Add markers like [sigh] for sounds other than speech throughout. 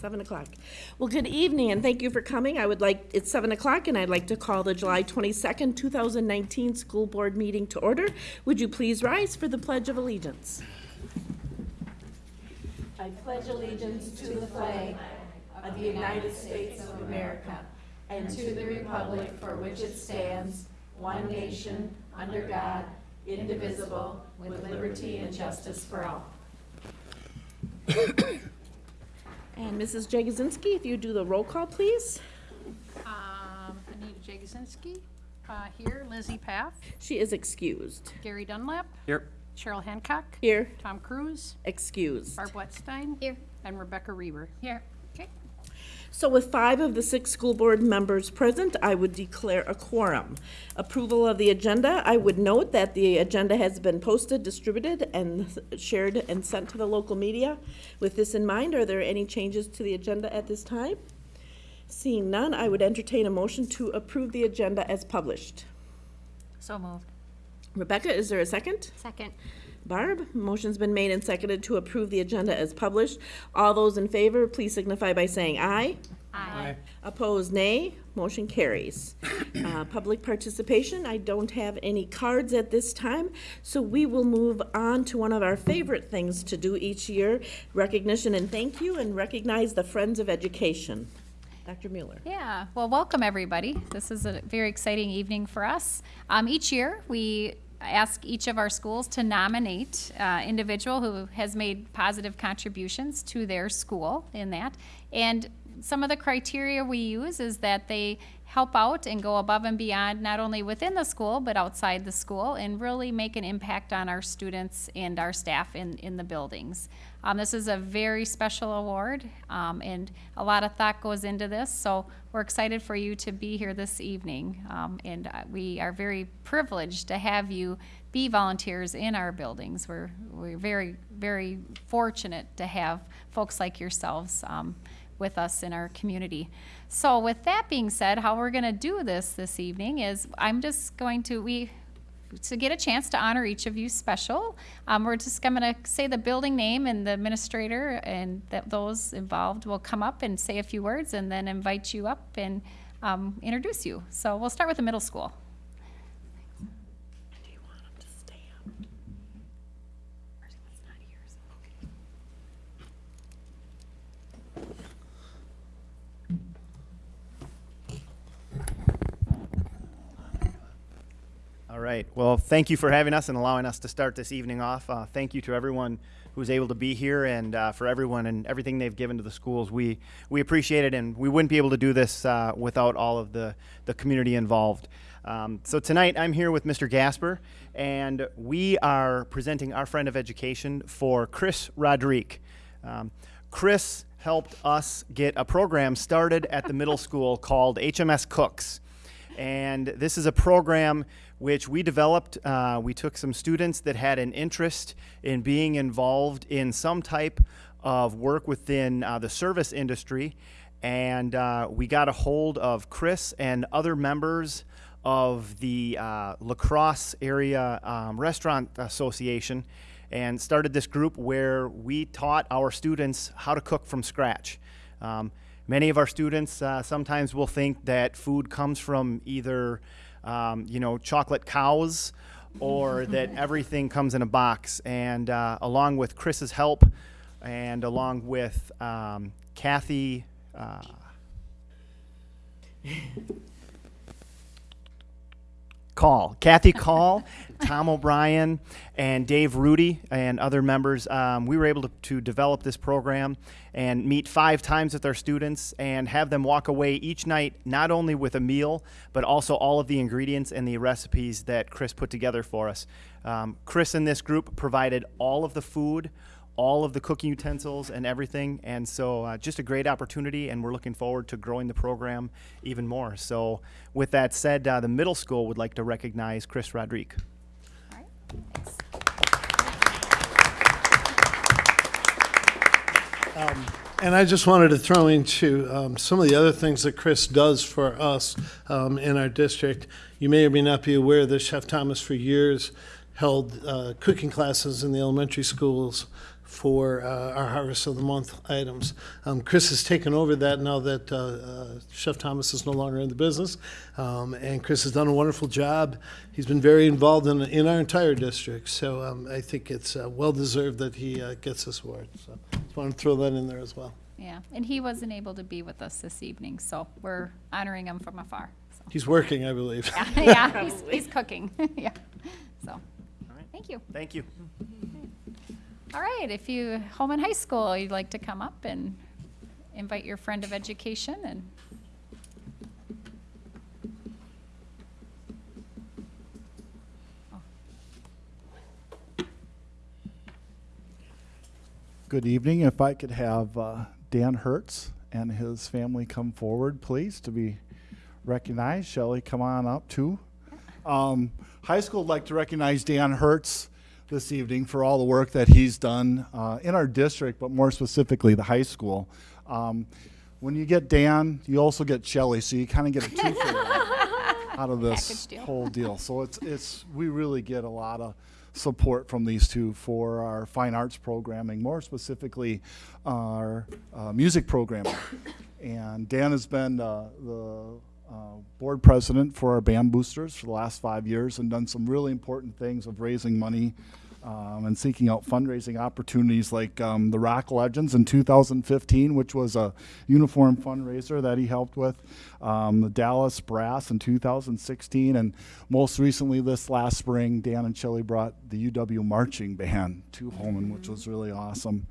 Seven o'clock. Well, good evening, and thank you for coming. I would like, it's seven o'clock, and I'd like to call the July twenty-second, two thousand nineteen school board meeting to order. Would you please rise for the Pledge of Allegiance? I pledge allegiance to the flag of the United States of America and to the republic for which it stands, one nation, under God, indivisible, with liberty and justice for all. [coughs] [coughs] And Mrs. Jagosinski, if you do the roll call, please. Um, Anita Jagosinski, uh, here, Lizzie Paff, She is excused. Gary Dunlap, Here. Cheryl Hancock, Here, Tom Cruise, excused. Barb Wetstein. Here. And Rebecca Reber. Here. Okay, So with five of the six school board members present, I would declare a quorum. Approval of the agenda, I would note that the agenda has been posted, distributed, and shared and sent to the local media. With this in mind, are there any changes to the agenda at this time? Seeing none, I would entertain a motion to approve the agenda as published. So moved. Rebecca, is there a second? Second. Barb, motion's been made and seconded to approve the agenda as published. All those in favor, please signify by saying aye. Aye. Opposed, nay. Motion carries. [clears throat] Uh, Public participation, I don't have any cards at this time, so we will move on to one of our favorite things to do each year, recognition and thank you, and recognize the Friends of Education. Dr. Mueller. Yeah, well, welcome, everybody. This is a very exciting evening for us. Um, each year, we ask each of our schools to nominate uh, individual who has made positive contributions to their school in that. And some of the criteria we use is that they help out and go above and beyond, not only within the school, but outside the school, and really make an impact on our students and our staff in, in the buildings. Um, this is a very special award, um, and a lot of thought goes into this, so we're excited for you to be here this evening. Um, and uh, we are very privileged to have you be volunteers in our buildings. We're, we're very, very fortunate to have folks like yourselves um, with us in our community. So with that being said, how we're gonna do this this evening is I'm just going to, we, to get a chance to honor each of you special, um, we're just, I'm gonna say the building name and the administrator and that those involved will come up and say a few words and then invite you up and, um, introduce you. So we'll start with the middle school. Do you want them to stay up? All right. Well, thank you for having us and allowing us to start this evening off. Uh, thank you to everyone who was able to be here and uh, for everyone and everything they've given to the schools. We we appreciate it, and we wouldn't be able to do this uh, without all of the the community involved. Um, so tonight I'm here with Mr. Gasper, and we are presenting our friend of education for Chris Rodrigue. Um, Chris helped us get a program started at the middle school called HMS Cooks. And this is a program which we developed. Uh, we took some students that had an interest in being involved in some type of work within uh, the service industry. And uh, we got a hold of Chris and other members of the uh, La Crosse Area um, Restaurant Association and started this group where we taught our students how to cook from scratch. Um, many of our students uh, sometimes will think that food comes from either, um, you know, chocolate cows or [laughs] that everything comes in a box. And uh, along with Chris's help and along with um, Kathy, uh, [laughs] Call. Kathy Call, Tom O'Brien, and Dave Rudy, and other members. Um, we were able to, to develop this program and meet five times with our students and have them walk away each night not only with a meal, but also all of the ingredients and the recipes that Chris put together for us. Um, Chris and this group provided all of the food, all of the cooking utensils and everything. And so, uh, just a great opportunity, and we're looking forward to growing the program even more. So, with that said, uh, the middle school would like to recognize Chris Rodrigue. Thanks. And I just wanted to throw into um, some of the other things that Chris does for us um, in our district. You may or may not be aware that Chef Thomas, for years, held uh, cooking classes in the elementary schools for uh, our Harvest of the Month items. Um, Chris has taken over that now that uh, uh, Chef Thomas is no longer in the business, um, and Chris has done a wonderful job. He's been very involved in, in our entire district, so um, I think it's uh, well deserved that he uh, gets this award. So just want to throw that in there as well. Yeah, and he wasn't able to be with us this evening, so we're honoring him from afar. So, He's working, I believe. Yeah, [laughs] he's, he's cooking, [laughs] yeah, so, thank you. Thank you. All right, if you, Holmen High School, you'd like to come up and invite your friend of education and Good evening. If I could have uh, Dan Hertz and his family come forward, please, to be recognized. Shelley, come on up too. Um, high school would like to recognize Dan Hertz this evening for all the work that he's done uh, in our district, but more specifically the high school. Um, when you get Dan, you also get Shelley, so you kind of get a two for [laughs] out of this deal. whole deal. So it's it's we really get a lot of support from these two for our fine arts programming, more specifically our uh, music programming. And Dan has been uh, the uh, board president for our band boosters for the last five years and done some really important things of raising money um, and seeking out fundraising opportunities like um, the Rock Legends in 2015, which was a uniform fundraiser that he helped with, um, the Dallas Brass in 2016, and most recently this last spring, Dan and Shelley brought the UW Marching Band to Holmen, which was really awesome.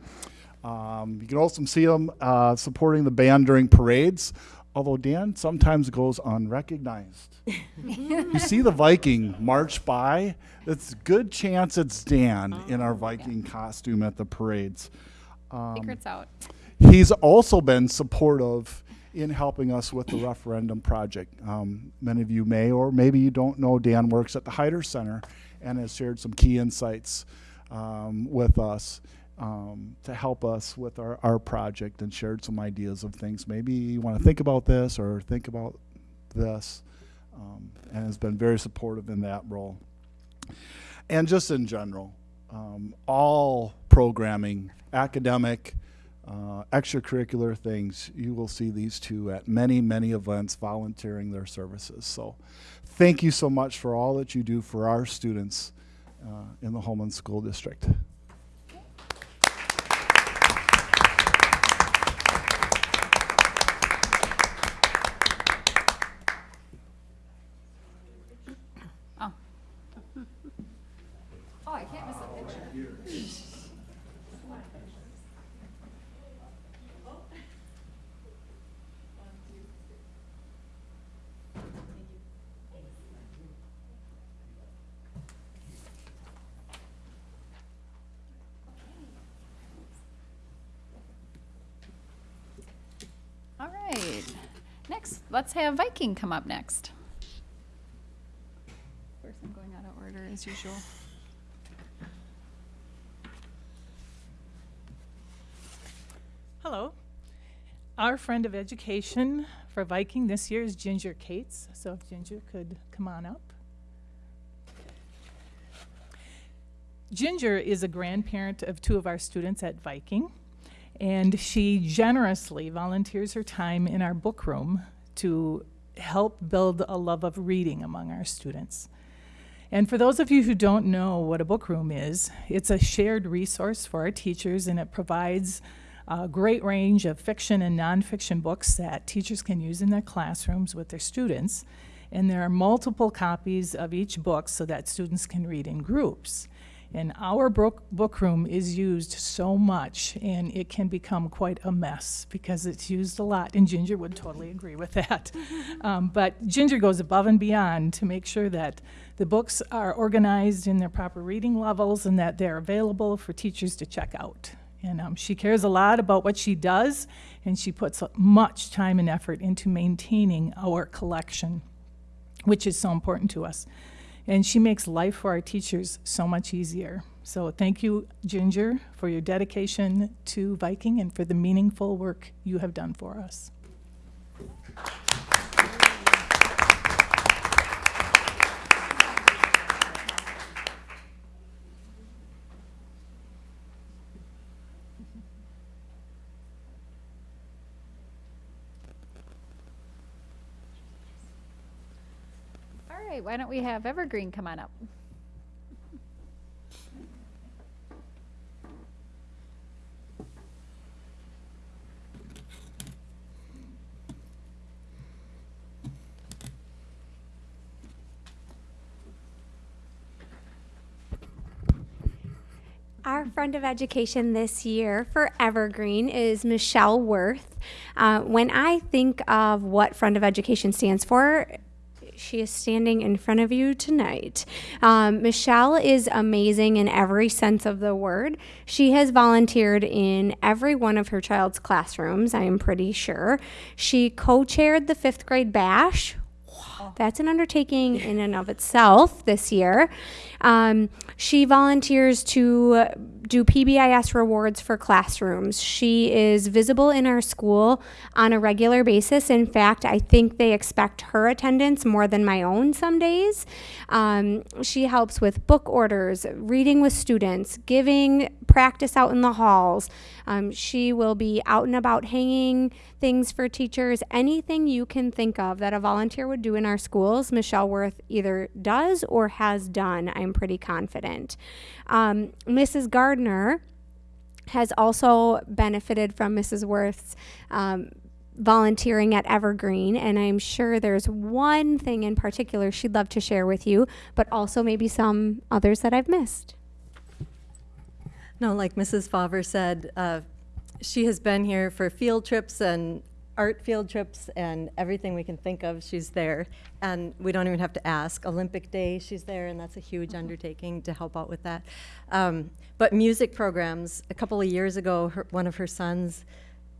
Um, you can also see them uh, supporting the band during parades, although Dan sometimes goes unrecognized. you see the Viking march by, it's a good chance it's Dan in our Viking costume at the parades. secrets out. He's also been supportive in helping us with the referendum project. Um, many of you may, or maybe you don't know, Dan works at the Heider Center and has shared some key insights um, with us um, to help us with our, our project and shared some ideas of things. Maybe you want to think about this or think about this, um, and has been very supportive in that role. And just in general, um, all programming, academic, uh, extracurricular things, you will see these two at many, many events volunteering their services. So thank you so much for all that you do for our students uh, in the Holmen School District. Let's have Viking come up next. Of course, I'm going out of order as usual. Hello. Our friend of education for Viking this year is Ginger Cates. So if Ginger could come on up. Ginger is a grandparent of two of our students at Viking, and she generously volunteers her time in our book room to help build a love of reading among our students. And for those of you who don't know what a book room is, it's a shared resource for our teachers and it provides a great range of fiction and nonfiction books that teachers can use in their classrooms with their students. And there are multiple copies of each book so that students can read in groups. And our book, book room is used so much, and it can become quite a mess because it's used a lot. And Ginger would totally agree with that. [laughs] um, but Ginger goes above and beyond to make sure that the books are organized in their proper reading levels and that they're available for teachers to check out. And um, she cares a lot about what she does, and she puts much time and effort into maintaining our collection, which is so important to us. And she makes life for our teachers so much easier. So thank you, Ginger, for your dedication to Viking and for the meaningful work you have done for us. right, why don't we have Evergreen come on up? Our friend of education this year for Evergreen is Michelle Worth. Uh, when I think of what friend of education stands for, she is standing in front of you tonight. Um, Michelle is amazing in every sense of the word. She has volunteered in every one of her child's classrooms, I am pretty sure. She co chaired the fifth grade bash, that's an undertaking in and of itself this year. Um, she volunteers to do PBIS rewards for classrooms. She is visible in our school on a regular basis. In fact, I think they expect her attendance more than my own some days. Um, she helps with book orders, reading with students, giving practice out in the halls. Um, she will be out and about hanging things for teachers, anything you can think of that a volunteer would do in our schools, Michelle Worth either does or has done, I'm pretty confident. Um, Mrs. Gardner has also benefited from Mrs. Worth's um, volunteering at Evergreen, and I'm sure there's one thing in particular she'd love to share with you, but also maybe some others that I've missed. No, like Mrs. Favre said, uh, she has been here for field trips and art field trips and everything we can think of, she's there. And we don't even have to ask. Olympic Day, she's there, and that's a huge undertaking to help out with that. Um, but music programs, a couple of years ago, her, one of her sons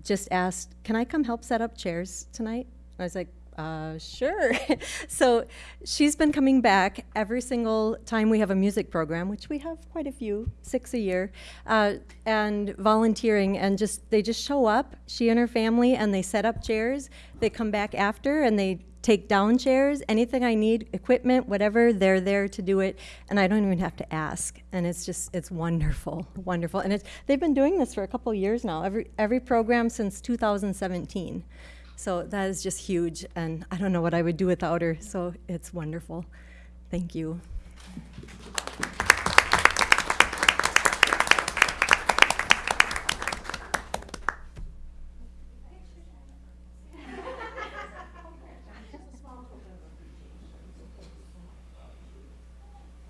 just asked, Can I come help set up chairs tonight? I was like, uh, sure. [laughs] so she's been coming back every single time we have a music program, which we have quite a few, six a year, uh, and volunteering. And just they just show up, she and her family, and they set up chairs. They come back after and they take down chairs. Anything I need, equipment, whatever, they're there to do it, and I don't even have to ask. And it's just it's wonderful, [laughs] wonderful. And it's they've been doing this for a couple years now. Every every program since 2017. So that is just huge, and I don't know what I would do without her, so it's wonderful. Thank you. I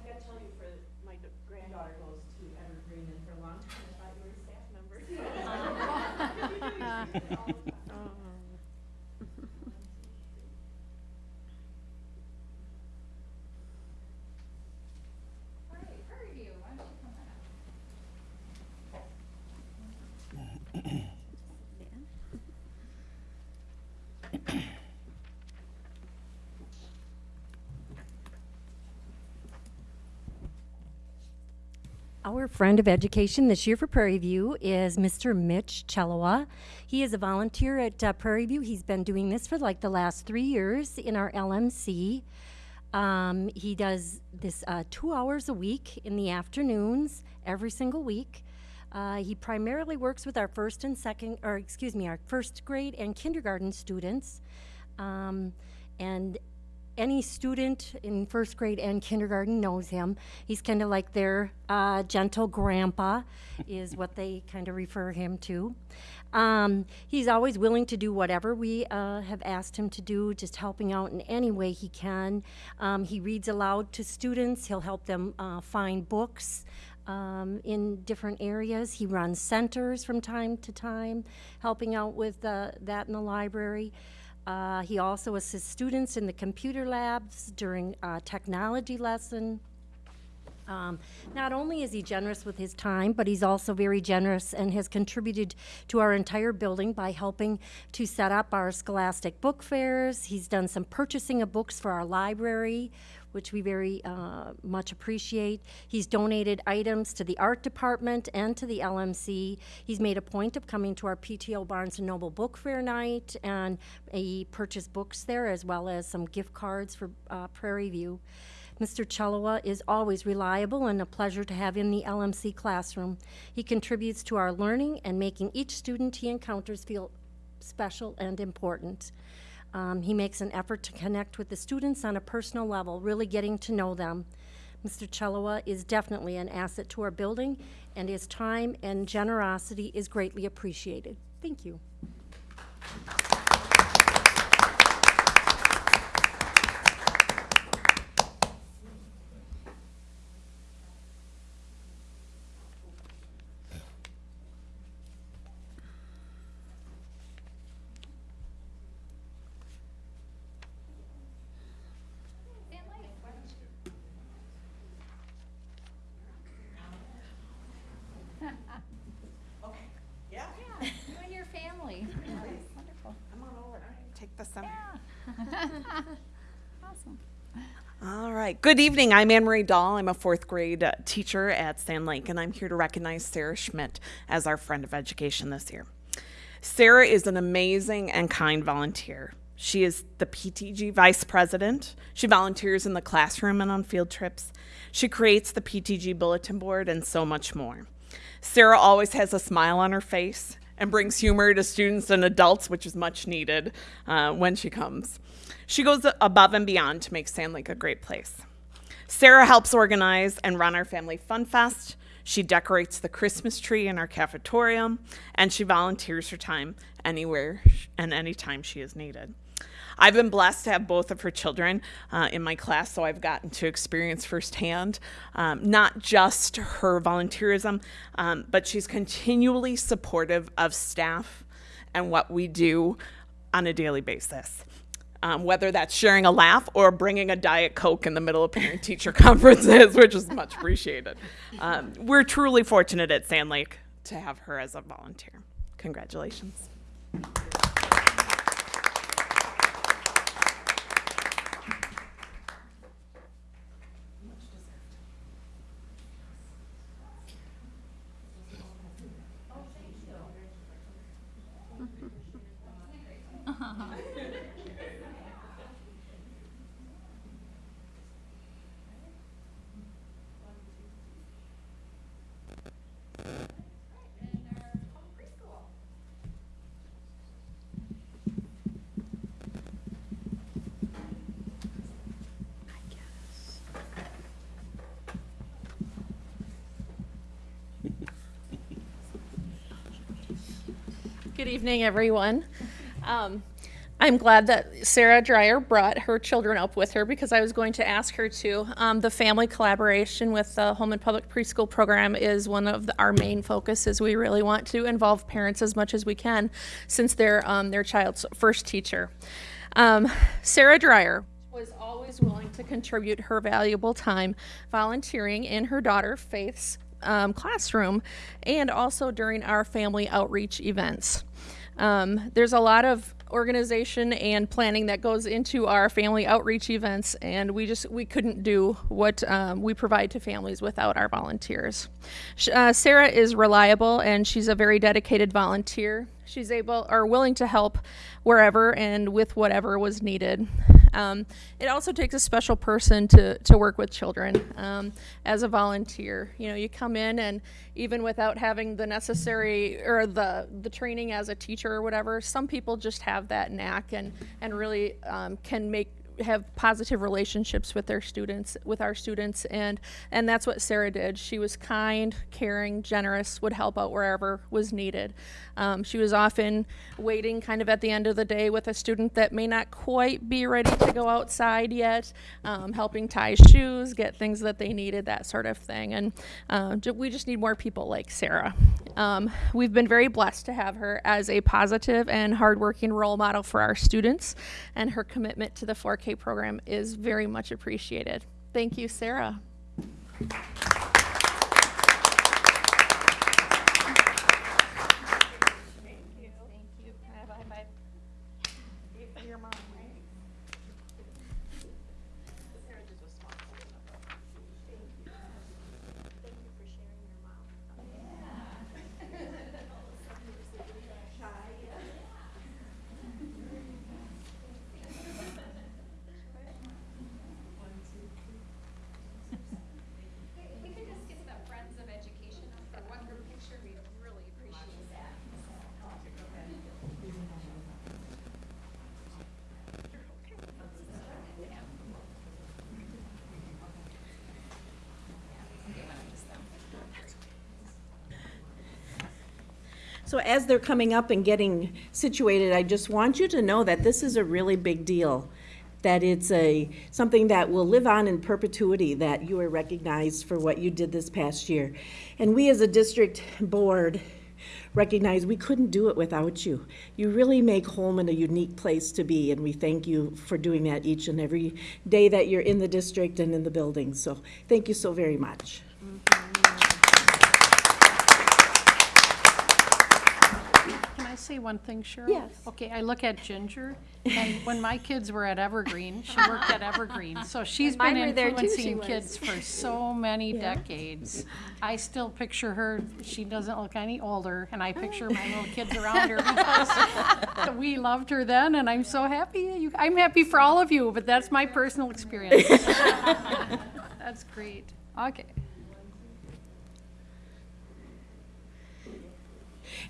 gotta tell you, for my granddaughter goes to Evergreen, and for a long time, I thought you were a staff member. Our friend of education this year for Prairie View is Mr. Mitch Chelowa. He is a volunteer at uh, Prairie View. He's been doing this for like the last three years in our LMC. Um, he does this uh, two hours a week in the afternoons every single week. Uh, he primarily works with our first and second, or excuse me, our first grade and kindergarten students. Um, and any student in first grade and kindergarten knows him. He's kind of like their uh, gentle grandpa, [laughs] is what they kind of refer him to. Um, he's always willing to do whatever we uh, have asked him to do, just helping out in any way he can. Um, he reads aloud to students. He'll help them uh, find books. Um, in different areas. He runs centers from time to time, helping out with uh, that in the library. Uh, he also assists students in the computer labs during uh, technology lesson. Um, not only is he generous with his time, but he's also very generous and has contributed to our entire building by helping to set up our scholastic book fairs. He's done some purchasing of books for our library, which we very uh, much appreciate. He's donated items to the art department and to the LMC. He's made a point of coming to our PTO Barnes and Noble Book Fair night, and he purchased books there as well as some gift cards for uh, Prairie View. Mr. Chelowa is always reliable and a pleasure to have in the LMC classroom. He contributes to our learning and making each student he encounters feel special and important. Um, he makes an effort to connect with the students on a personal level, really getting to know them. Mr. Chalawa is definitely an asset to our building, and his time and generosity is greatly appreciated. Thank you. Take [laughs] the. Awesome. All right. Good evening. I'm Anne Marie Dahl. I'm a fourth grade uh, teacher at Sand Lake, and I'm here to recognize Sarah Schmidt as our friend of education this year. Sarah is an amazing and kind volunteer. She is the PTG vice president. She volunteers in the classroom and on field trips. She creates the PTG bulletin board and so much more. Sarah always has a smile on her face and brings humor to students and adults, which is much needed uh, when she comes. She goes above and beyond to make Sand Lake a great place. Sarah helps organize and run our Family Fun Fest. She decorates the Christmas tree in our cafeteria, and she volunteers her time anywhere and anytime she is needed. I've been blessed to have both of her children uh, in my class, so I've gotten to experience firsthand um, not just her volunteerism, um, but she's continually supportive of staff and what we do on a daily basis. Um, whether that's sharing a laugh or bringing a Diet Coke in the middle of parent teacher [laughs] conferences, which is much appreciated. Um, we're truly fortunate at Sand Lake to have her as a volunteer. Congratulations. Good evening, everyone. Um, I'm glad that Sarah Dreyer brought her children up with her because I was going to ask her to. Um, the family collaboration with the Holmen and Public Preschool Program is one of the, our main focuses. We really want to involve parents as much as we can since they're um, their child's first teacher. Um, Sarah Dreyer was always willing to contribute her valuable time volunteering in her daughter Faith's um, classroom and also during our family outreach events. Um, there's a lot of organization and planning that goes into our family outreach events and we just we couldn't do what um, we provide to families without our volunteers. Uh, sarah is reliable and she's a very dedicated volunteer. She's able or willing to help wherever and with whatever was needed um, it also takes a special person to, to work with children um, as a volunteer. You know, you come in and even without having the necessary or the, the training as a teacher or whatever, some people just have that knack and, and really um, can make have positive relationships with their students with our students and and that's what sarah did. She was kind caring generous would help out wherever was needed. Um, she was often waiting kind of at the end of the day with a student that may not quite be ready to go outside yet um, helping tie shoes get things that they needed that sort of thing. And uh, we just need more people like sarah. Um, we've been very blessed to have her as a positive and hardworking role model for our students and her commitment to the 4k program is very much appreciated. Thank you sarah So as they're coming up and getting situated, I just want you to know that this is a really big deal. That it's a, something that will live on in perpetuity, that you are recognized for what you did this past year. And we as a district board recognize we couldn't do it without you. You really make Holmen a unique place to be, and we thank you for doing that each and every day that you're in the district and in the building. So thank you so very much. Can I say one thing, Cheryl? Yes. Okay, I look at Ginger, [laughs] and when my kids were at Evergreen, she [laughs] worked at Evergreen. So she's been mine were there too, she influencing was. kids for so many decades. I still picture her, she doesn't look any older, and I picture my little kids [laughs] around her because we loved her then, and I'm so happy. you- I'm happy for all of you, but that's my personal experience. That's great. Okay.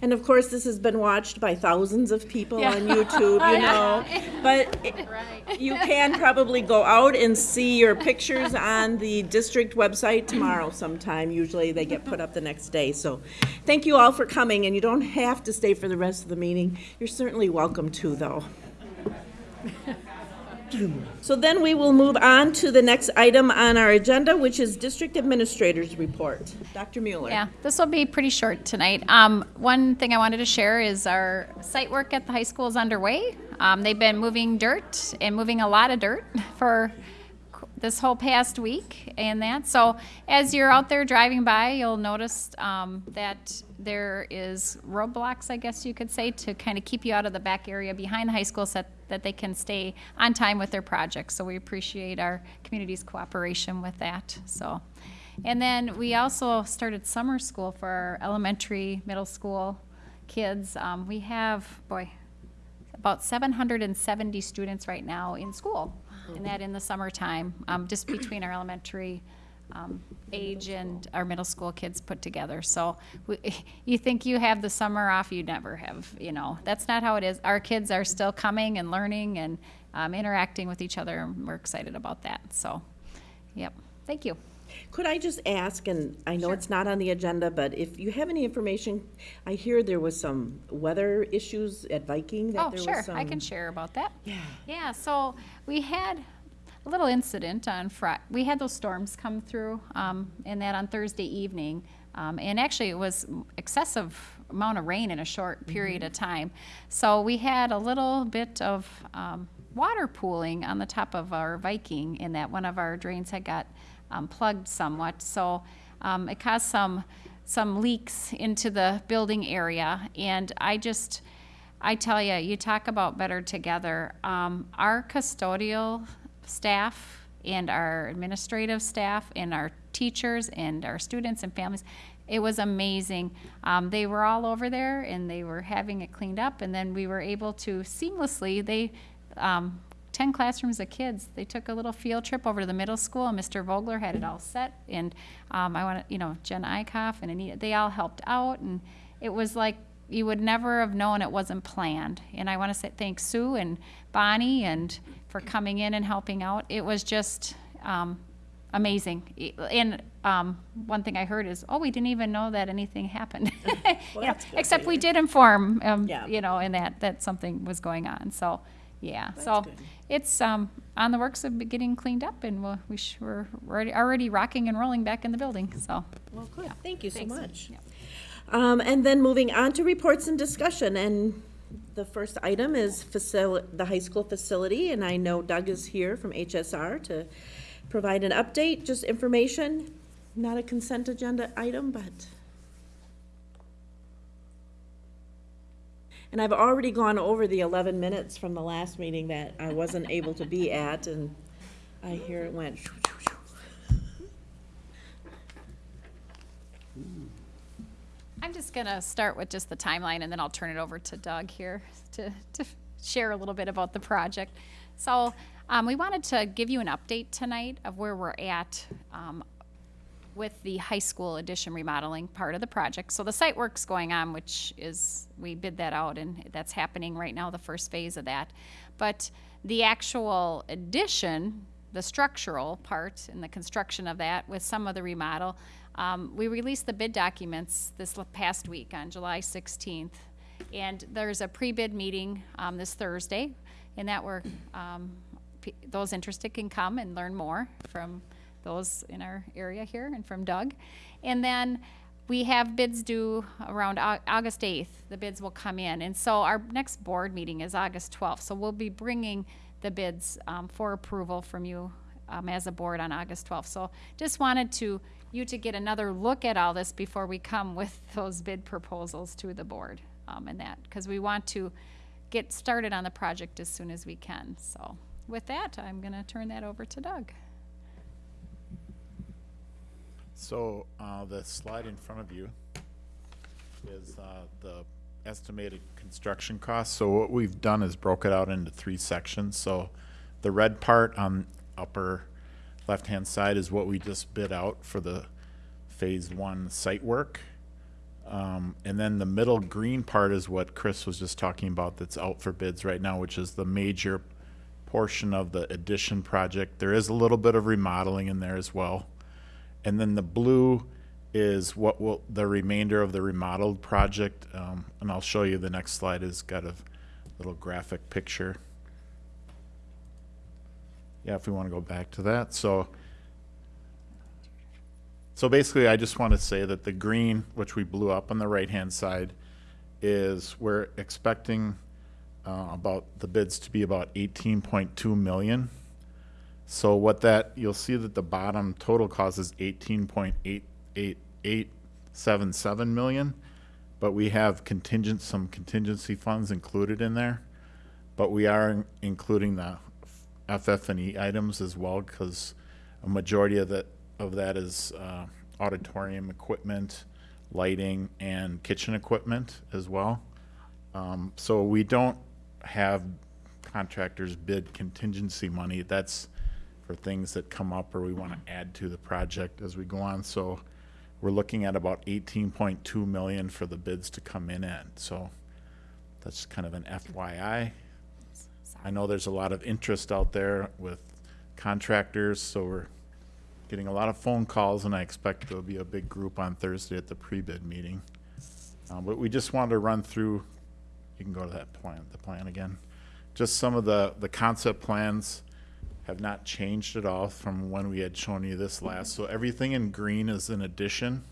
And of course, this has been watched by thousands of people Yeah. on YouTube, you [laughs] know. But it- you can probably go out and see your pictures on the district website tomorrow sometime. Usually they get put up the next day. So thank you all for coming, and you don't have to stay for the rest of the meeting. You're certainly welcome to, though. [laughs] So then we will move on to the next item on our agenda, which is District Administrator's Report. Dr. Mueller. Yeah, this will be pretty short tonight. Um, one thing I wanted to share is our site work at the high school is underway. Um, they've been moving dirt and moving a lot of dirt [laughs] for this whole past week and that. So as you're out there driving by, you'll notice um, that there is roadblocks, I guess you could say, to kind of keep you out of the back area behind the high school so that they can stay on time with their projects. So we appreciate our community's cooperation with that. So. And then we also started summer school for our elementary, middle school kids. Um, we have, boy, about 770 students right now in school, and that in the summertime, um, just between our elementary um, age and our middle school kids put together. So we, [laughs] you think you have the summer off, you never have. You know, that's not how it is. Our kids are still coming and learning and um, interacting with each other, and we're excited about that. So, yep. Thank you. Could I just ask, and I know it's not on the agenda, but if you have any information, I hear there was some weather issues at Viking, that Oh, there was sure, some. I can share about that. Yeah. Yeah, so we had a little incident on Friday. we had those storms come through, um, and that on Thursday evening. Um, and actually, it was excessive amount of rain in a short period of time. So we had a little bit of, um, water pooling on the top of our Viking in that one of our drains had got, um, plugged somewhat. So, um, it caused some, some leaks into the building area. And I just, I tell you, you talk about better together. Um, our custodial staff and our administrative staff and our teachers and our students and families, it was amazing. Um, they were all over there and they were having it cleaned up, and then we were able to seamlessly, they, um, 10 classrooms of kids, they took a little field trip over to the middle school, and Mr. Vogler had it all set. And um, I want to, you know, Jen Eichhoff and Anita, they all helped out, and it was like you would never have known it wasn't planned. And I want to say thank Sue and Bonnie and for coming in and helping out. It was just um, amazing. And um, one thing I heard is, oh, we didn't even know that anything happened. [laughs] [laughs] You know, that's good. except we did inform, um, Yeah. you know, and that that something was going on. So, yeah. so good. it's um, on the works of getting cleaned up, and we'll, we sh- we're already, already rocking and rolling back in the building. So, Well, good, thank you so much. Um, and then moving on to reports and discussion, and the first item is the high school facility, and I know Doug is here from HSR to provide an update, just information, not a consent agenda item, but. And I've already gone over the eleven minutes from the last meeting that I wasn't able to be at, and I hear it went. shoo, shoo, shoo. I'm just going to start with just the timeline, and then I'll turn it over to Doug here to, to share a little bit about the project. So um, we wanted to give you an update tonight of where we're at um, with the high school addition remodeling part of the project. So the site work's going on, which is, we bid that out, and that's happening right now, the first phase of that. But the actual addition, the structural part and the construction of that with some of the remodel, Um, we released the bid documents this past week on July 16th, and there's a pre-bid meeting um, this Thursday, and that where um, those interested can come and learn more from those in our area here and from Doug. And then we have bids due around August 8th. The bids will come in. And so our next board meeting is August 12th. So we'll be bringing the bids um, for approval from you um, as a board on August 12th. So just wanted to, you to get another look at all this before we come with [laughs] those bid proposals to the board um, and that, because we want to get started on the project as soon as we can. So with that, I'm going to turn that over to Doug. So, uh, the slide in front of you is, uh, the estimated construction costs. So what we've done is broke it out into three sections. So the red part on upper left-hand side is what we just bid out for the phase one site work. Um, and then the middle green part is what Chris was just talking about that's out for bids right now, which is the major portion of the addition project. There is a little bit of remodeling in there as well. And then the blue is what will, the remainder of the remodeled project, um, and I'll show you the next slide has got a little graphic picture. Yeah, if we wanna go back to that, so. So basically, I just want to say that the green, which we blew up on the right-hand side, is we're expecting, uh, about, the bids to be about eighteen point two million. So what that, you'll see that the bottom total cost is eighteen point eight eight eight seven seven million. But we have contingent, some contingency funds included in there. But we are in- including the FF and E items as well, because a majority of that, of that is, uh, auditorium equipment, lighting, and kitchen equipment as well. Um, so we don't have contractors bid contingency money. That's for things that come up or we want to add to the project as we go on. So we're looking at about eighteen point two million for the bids to come in at. So that's kind of an FYI. I know there's a lot of interest out there with contractors, so we're getting a lot of phone calls and I expect there'll be a big group on Thursday at the pre-bid meeting. Uh, but we just wanted to run through, you can go to that plan, the plan again. Just some of the, the concept plans have not changed at all from when we had shown you this last. So everything in green is an addition.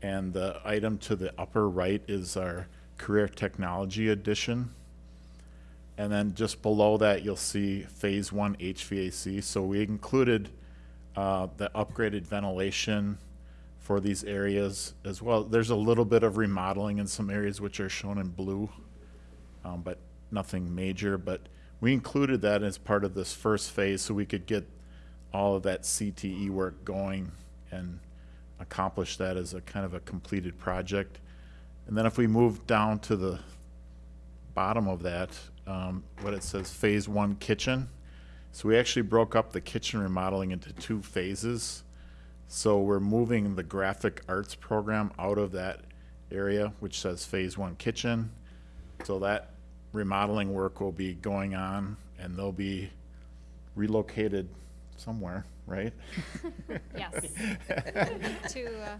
And the item to the upper right is our career technology addition. And then just below that, you'll see phase one HVAC. So we included uh, the upgraded ventilation for these areas as well. There's a little bit of remodeling in some areas which are shown in blue, um, but nothing major. But we included that as part of this first phase so we could get all of that CTE work going and accomplish that as a kind of a completed project. And then if we move down to the bottom of that, um, what it says, phase one kitchen. So we actually broke up the kitchen remodeling into two phases. So we're moving the graphic arts program out of that area, which says phase one kitchen. So that remodeling work will be going on and they'll be relocated somewhere, right? [laughs] Yes. [laughs] To, uh,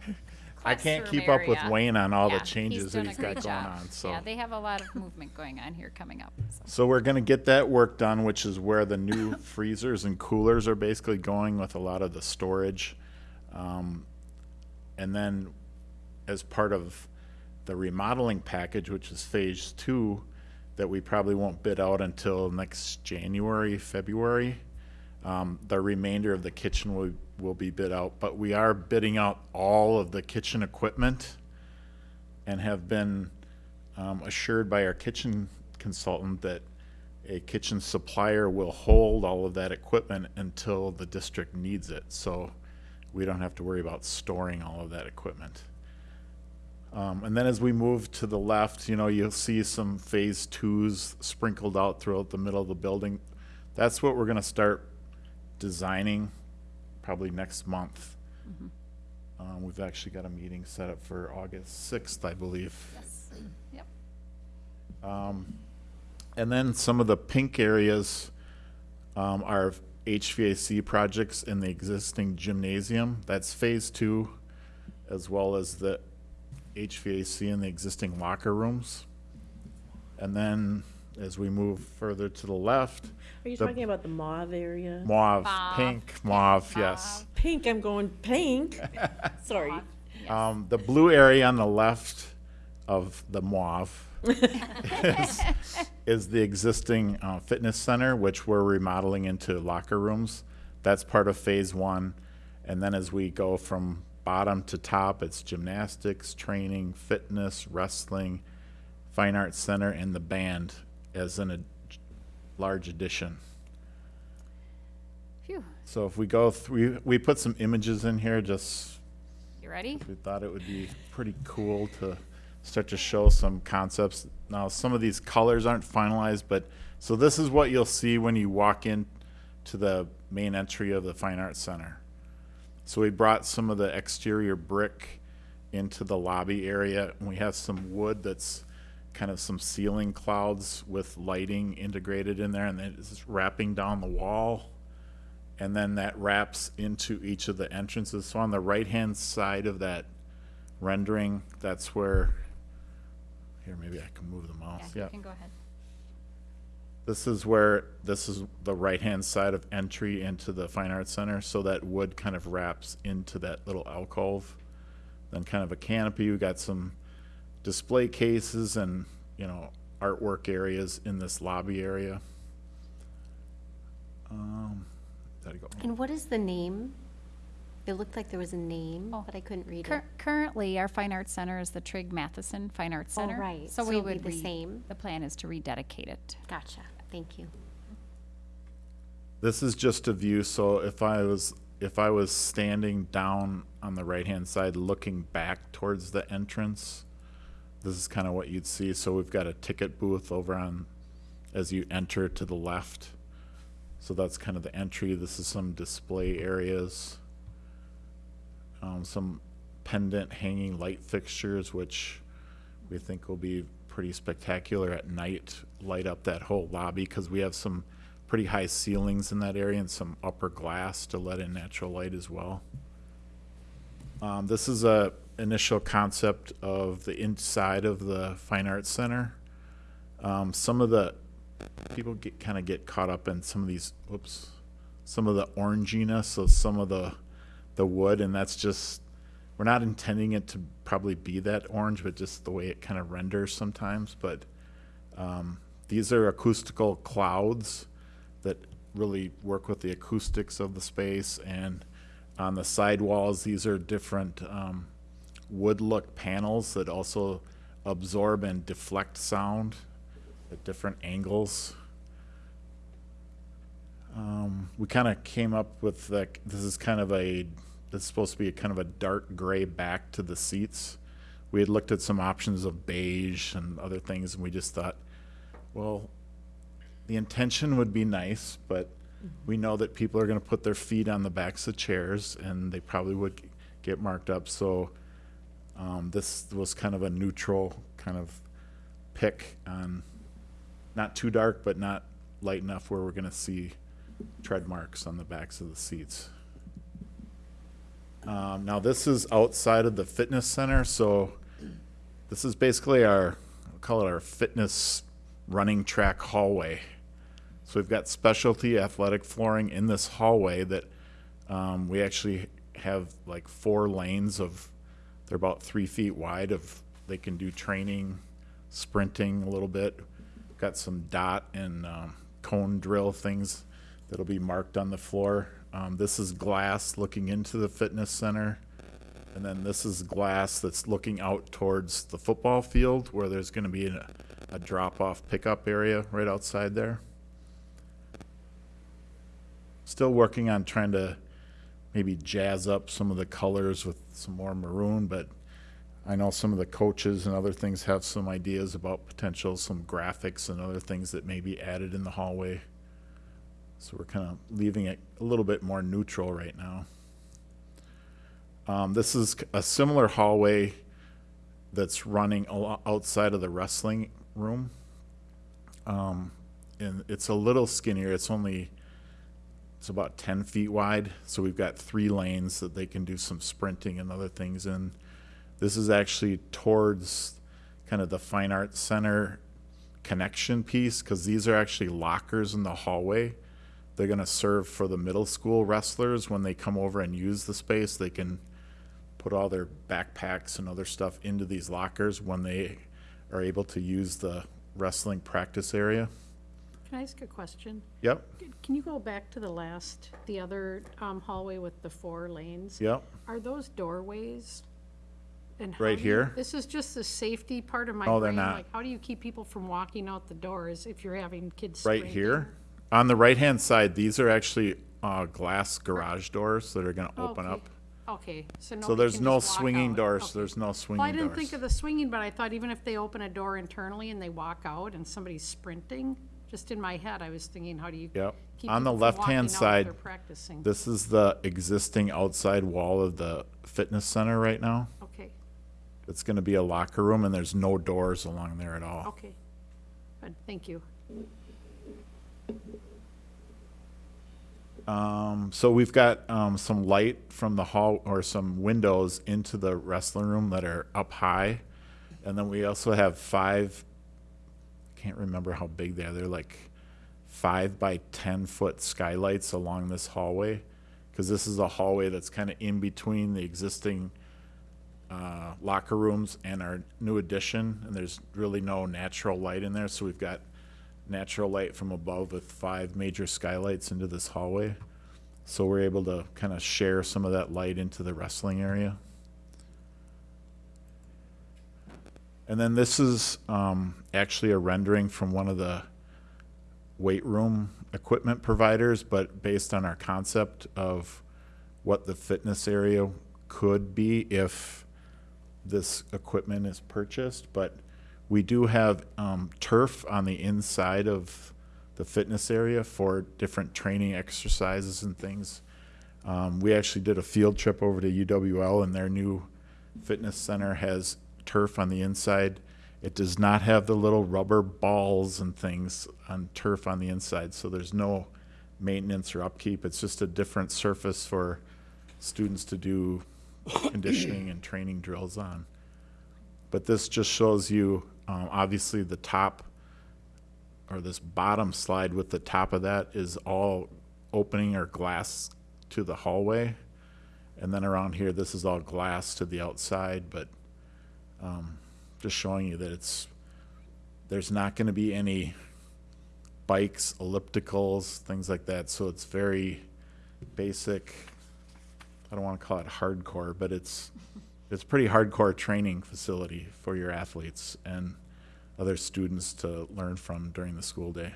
I can't keep up with area. Wayne on all the Yeah, changes that doing a he's got great going job. on, so. Yeah, they have a lot of movement going on here coming up, so. So we're gonna get that work done, which is where the new [coughs] freezers and coolers are basically going with a lot of the storage. Um, and then as part of the remodeling package, which is phase two, that we probably won't bid out until next January, February. Um, the remainder of the kitchen will, will be bid out, but we are bidding out all of the kitchen equipment and have been um, assured by our kitchen consultant that a kitchen supplier will hold all of that equipment until the district needs it. So we don't have to worry about storing all of that equipment. Um, and then as we move to the left, you know, you'll see some phase twos sprinkled out throughout the middle of the building. That's what we're gonna start designing probably next month. Um, we've actually got a meeting set up for August sixth, I believe. Yes, yep. Um, and then some of the pink areas, um, are HVAC projects in the existing gymnasium. That's phase two. as well as the HVAC in the existing locker rooms. And then as we move further to the left, Are you The- talking about the mauve area? mauve, Mauve. pink, mauve, yes. Pink, I'm going pink. [laughs] Sorry. Um, the blue area on the left of the mauve [laughs] is, is the existing uh, fitness center, which we're remodeling into locker rooms. That's part of phase one. And then as we go from bottom to top, it's gymnastics, training, fitness, wrestling, fine arts center, and the band as in a large addition. Phew, So if we go through, we put some images in here just you ready? we thought it would be pretty cool to start to show some concepts. Now, some of these colors aren't finalized, but so this is what you'll see when you walk in to the main entry of the Fine Arts Center. So we brought some of the exterior brick into the lobby area, and we have some wood that's kind of some ceiling clouds with lighting integrated in there, and then it's wrapping down the wall and then that wraps into each of the entrances. So on the right-hand side of that rendering, that's where, here, maybe I can move the mouse, Yeah, yeah. you can go ahead. This is where, this is the right-hand side of entry into the Fine Arts Center, so that wood kind of wraps into that little alcove. Then kind of a canopy, we got some display cases and, you know, artwork areas in this lobby area. Um, Gotta go. And what is the name? It looked like there was a name, Oh. but I couldn't read Cur- it. Currently, our Fine Arts Center is the Trigg Matheson Fine Arts Oh, Center. right. So So we it'll be would the re- same? The plan is to rededicate it. Gotcha. Thank you. This is just a view, so if I was, if I was standing down on the right-hand side, looking back towards the entrance, this is kind of what you'd see. So we've got a ticket booth over on, as you enter to the left. So that's kind of the entry. This is some display areas. Um, some pendant hanging light fixtures, which we think will be pretty spectacular at night, light up that whole lobby, because we have some pretty high ceilings in that area and some upper glass to let in natural light as well. Um, this is a initial concept of the inside of the Fine Arts Center. Um, some of the people get kind of get caught up in some of these whoops some of the oranginess of some of the the wood and that's just we're not intending it to probably be that orange but just the way it kind of renders sometimes but um, these are acoustical clouds that really work with the acoustics of the space and on the side walls these are different um, wood look panels that also absorb and deflect sound at different angles. Um, we kind of came up with like this is kind of a this is supposed to be a kind of a dark gray back to the seats. We had looked at some options of beige and other things, and we just thought, well, the intention would be nice, but we know that people are going to put their feet on the backs of chairs, and they probably would get marked up. So um, this was kind of a neutral kind of pick on not too dark, but not light enough where we're gonna see tread marks on the backs of the seats. Um, now this is outside of the fitness center, so this is basically our, I'll call it our fitness running track hallway. So we've got specialty athletic flooring in this hallway that, um, we actually have like four lanes of, they're about three feet wide of, they can do training, sprinting a little bit. Got some dot and um, cone drill things that'll be marked on the floor. Um, this is glass looking into the fitness center. And then this is glass that's looking out towards the football field where there's going to be a, a drop off pickup area right outside there. Still working on trying to maybe jazz up some of the colors with some more maroon, but I know some of the coaches and other things have some ideas about potential, some graphics and other things that may be added in the hallway. So we're kind of leaving it a little bit more neutral right now. Um, this is a similar hallway that's running outside of the wrestling room. Um, and it's a little skinnier. It's only, it's about 10 feet wide. So we've got three lanes that they can do some sprinting and other things in. This is actually towards kind of the Fine Arts Center connection piece, because these are actually lockers in the hallway. They're gonna serve for the middle school wrestlers when they come over and use the space, they can put all their backpacks and other stuff into these lockers when they are able to use the wrestling practice area. Can I ask a question? Yep, Can you go back to the last, the other um, hallway with the four lanes? yep. Are those doorways? And how Right do you- here? This is just the safety part of my No, they're not. Like, how do you keep people from walking out the doors if you're having kids Right here, on the right-hand side, these are actually, uh, glass garage doors that are gonna open Okay. up. Okay, so So there's can no just walk swinging out. doors, Okay. there's no swinging Well, I didn't think of the swinging, but I thought even if they open a door internally and they walk out and somebody's sprinting, just in my head, I was thinking, how do you Yep. keep On the people from left-hand out if side, they're practicing? this is the existing outside wall of the fitness center right now. Okay, It's gonna be a locker room and there's no doors along there at all. okay. Good, thank you. Um, so we've got, um, some light from the hall, or some windows into the wrestling room that are up high. And then we also have five, can't remember how big they are, they're like five by ten foot skylights along this hallway. Cause this is a hallway that's kinda in between the existing, uh, locker rooms and our new addition, and there's really no natural light in there, so we've got natural light from above with five major skylights into this hallway. So we're able to kind of share some of that light into the wrestling area. And then this is um, actually a rendering from one of the weight room equipment providers, but based on our concept of what the fitness area could be if this equipment is purchased. But we do have um, turf on the inside of the fitness area for different training exercises and things. Um, we actually did a field trip over to UWL, and their new fitness center has turf on the inside. It does not have the little rubber balls and things on turf on the inside, so there's no maintenance or upkeep. It's just a different surface for students to do conditioning and training drills on. But this just shows you, um, obviously, the top or this bottom slide with the top of that is all opening or glass to the hallway. And then around here, this is all glass to the outside, but um, just showing you that it's, there's not going to be any bikes, ellipticals, things like that. So it's very basic. I don't want to call it hardcore, but it's it's a pretty hardcore training facility for your athletes and other students to learn from during the school day.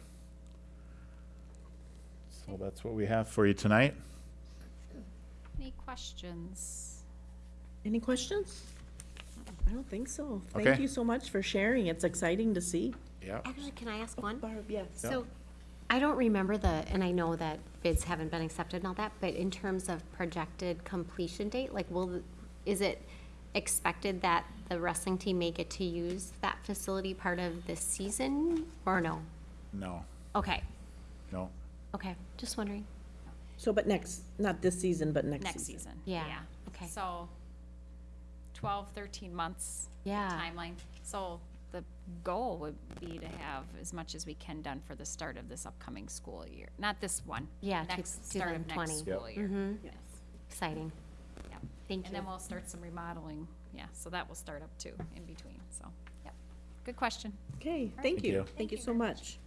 So that's what we have for you tonight. Any questions? Any questions? I don't think so. Thank Okay. you so much for sharing. It's exciting to see. Yeah. Actually, can I ask one? Barb, yes. So, I don't remember the, and I know that bids haven't been accepted and all that, but in terms of projected completion date, like, will, is it expected that the wrestling team may get to use that facility part of this season, or no? No, Okay, no. okay, just wondering. So, but next, not this season, but next Next season. season. Yeah, okay. So 12, 13 months Yeah. timeline. So the goal would be to have as much as we can done for the start of this upcoming school year. Not this one. Yeah, two- Next, start of 2020. next school year. Mm-hmm, Yes. exciting. Yep. Thank you. And you. then we'll start some remodeling. Yeah, so that will start up too in between. So, yep. Good question. Okay, thank Thank you. you. Thank you so much.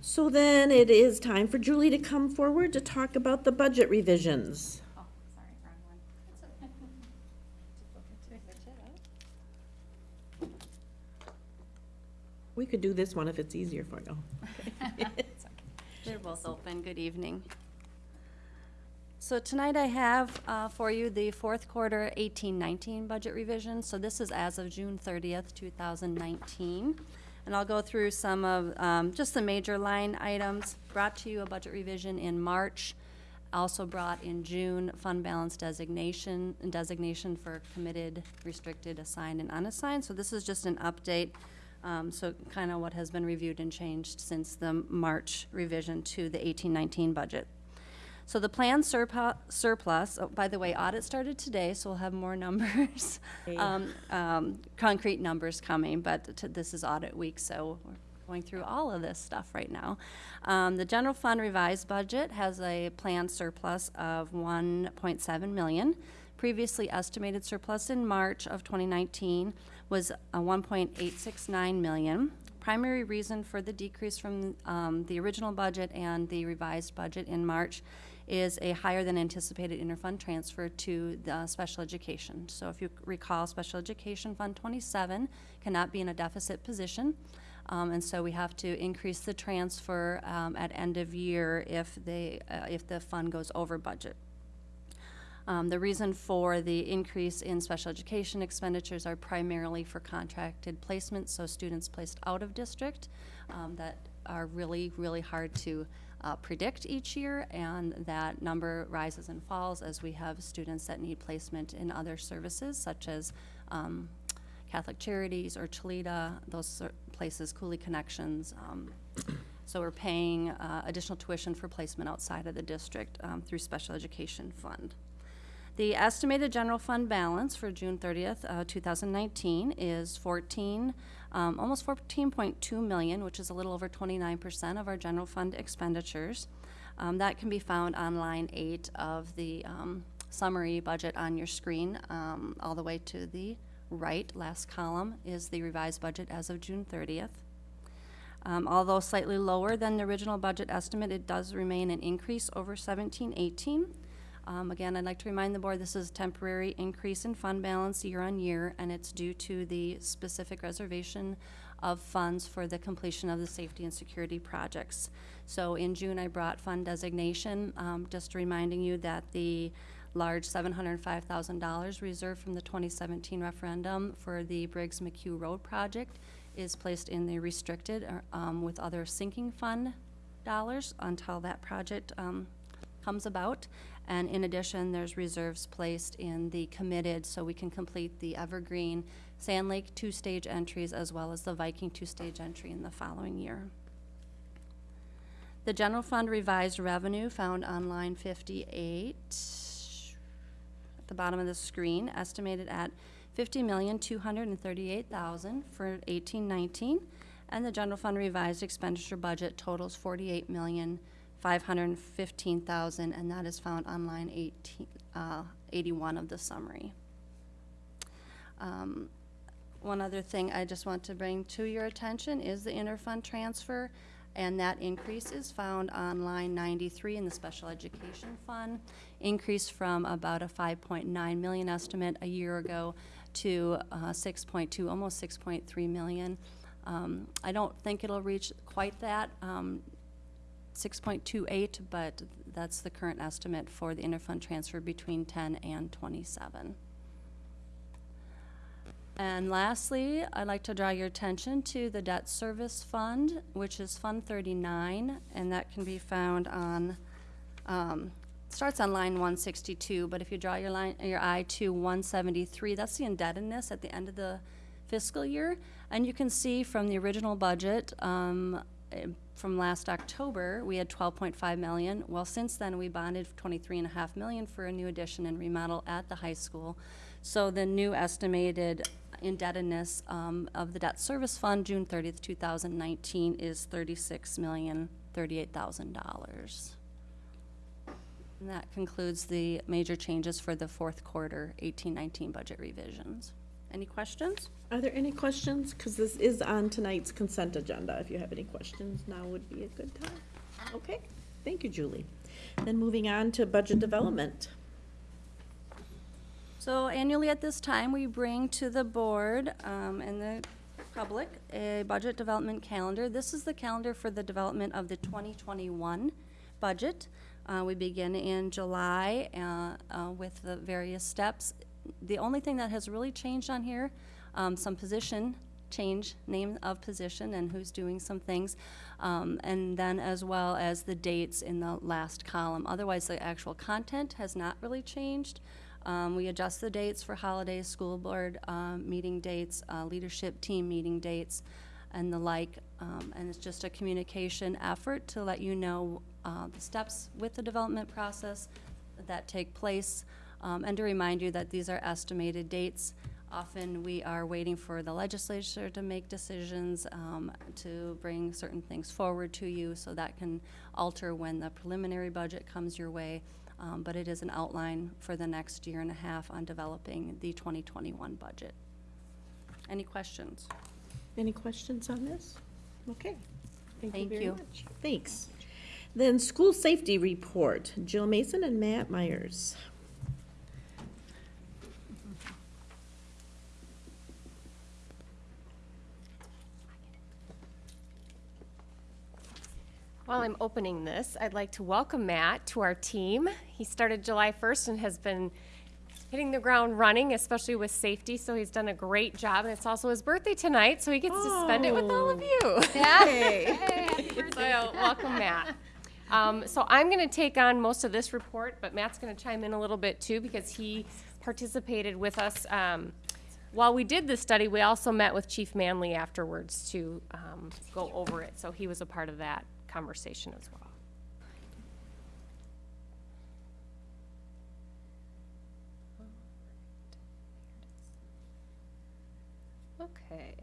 So then it is time for Julie to come forward to talk about the budget revisions. Oh, sorry, wrong one. We could do this one if it's easier for you. [laughs] [laughs] They're both open. Good evening. So tonight I have uh, for you the fourth quarter 18-19 budget revision. So this is as of June 30th, 2019. And I'll go through some of um, just the major line items. Brought to you a budget revision in March. Also brought in June fund balance designation, and designation for committed, restricted, assigned, and unassigned. So this is just an update. Um, So kind of what has been reviewed and changed since the March revision to the 18-19 budget. So the planned surplus, oh, by the way, audit started today, so we'll have more [laughs] numbers, um, um, concrete numbers coming, but this is audit week, so we're going through all of this stuff right now. Um, the general fund revised budget has a planned surplus of 1.7 million. Previously estimated surplus in March of 2019 was a 1.869 million. Primary reason for the decrease from um, the original budget and the revised budget in March is a higher than anticipated interfund transfer to the special education. So if you recall, Special Education Fund 27 cannot be in a deficit position. Um, and so we have to increase the transfer um, at end of year if they, uh, if the fund goes over budget. Um, the reason for the increase in special education expenditures are primarily for contracted placements, so students placed out of district um, that are really, really hard to uh, predict each year, and that number rises and falls as we have students that need placement in other services such as um, Catholic Charities or Chileda, those places, Coulee Connections. Um, so we're paying uh, additional tuition for placement outside of the district um, through Special Education Fund. The estimated general fund balance for June 30th, uh, 2019 is 14, um, almost 14.2 million, which is a little over 29% of our general fund expenditures. Um, that can be found on line eight of the um, summary budget on your screen, um, all the way to the right. Last column is the revised budget as of June 30th. Um, although slightly lower than the original budget estimate, it does remain an increase over 1718. Um, again, I'd like to remind the board this is a temporary increase in fund balance year on year, and it's due to the specific reservation of funds for the completion of the safety and security projects. So in June, I brought fund designation, um, just reminding you that the large $705,000 reserved from the 2017 referendum for the Briggs McHugh Road project is placed in the restricted uh, um, with other sinking fund dollars until that project um, comes about. And in addition, there's reserves placed in the committed so we can complete the Evergreen Sand Lake two-stage entries as well as the Viking two-stage entry in the following year. The general fund revised revenue found on line 58 at the bottom of the screen, estimated at 50,238,000 for 1819, and the general fund revised expenditure budget totals 48 million. 515,000, and that is found on line 18, uh, 81 of the summary. Um, One other thing I just want to bring to your attention is the interfund transfer, and that increase is found on line 93 in the special education fund. Increase from about a 5.9 million estimate a year ago to uh, 6.2, almost 6.3 million. Um, I don't think it'll reach quite that. Um, 6.28, but that's the current estimate for the interfund transfer between 10 and 27. And lastly, I'd like to draw your attention to the debt service fund, which is Fund 39, and that can be found on, um, starts on line 162, but if you draw your line, your eye to 173, that's the indebtedness at the end of the fiscal year. And you can see from the original budget, um, from last October, we had 12.5 million. Well, since then, we bonded 23.5 million for a new addition and remodel at the high school. So the new estimated indebtedness um, of the debt service fund, June 30th, 2019, is $36,038,000. And that concludes the major changes for the fourth quarter 1819 budget revisions. Any questions? Are there any questions? Because this is on tonight's consent agenda. If you have any questions, now would be a good time. Okay, thank you, Julie. Then moving on to budget development. So annually at this time, we bring to the board um, and the public a budget development calendar. This is the calendar for the development of the 2021 budget. Uh, We begin in July uh, uh, with the various steps. The only thing that has really changed on here, um, some position change, name of position and who's doing some things, um, and then as well as the dates in the last column. Otherwise, the actual content has not really changed. Um, we adjust the dates for holidays, school board um, meeting dates, uh, leadership team meeting dates, and the like. Um, and it's just a communication effort to let you know uh, the steps with the development process that take place, um, and to remind you that these are estimated dates. Often, we are waiting for the legislature to make decisions, um, to bring certain things forward to you, so that can alter when the preliminary budget comes your way. Um, But it is an outline for the next year and a half on developing the 2021 budget. Any questions? Any questions on this? Okay. Thank you very you. much. Thanks. Then school safety report, Jill Mason and Matt Myers. While I'm opening this, I'd like to welcome Matt to our team. He started July 1st and has been hitting the ground running, especially with safety, so he's done a great job. And it's also his birthday tonight, so he gets to spend it with all of you. [laughs] Hey. So, welcome, Matt. Um, so I'm going to take on most of this report, but Matt's going to chime in a little bit too because he participated with us. Um, while we did this study, we also met with Chief Manley afterwards to um, go over it. So he was a part of that conversation as well. Okay.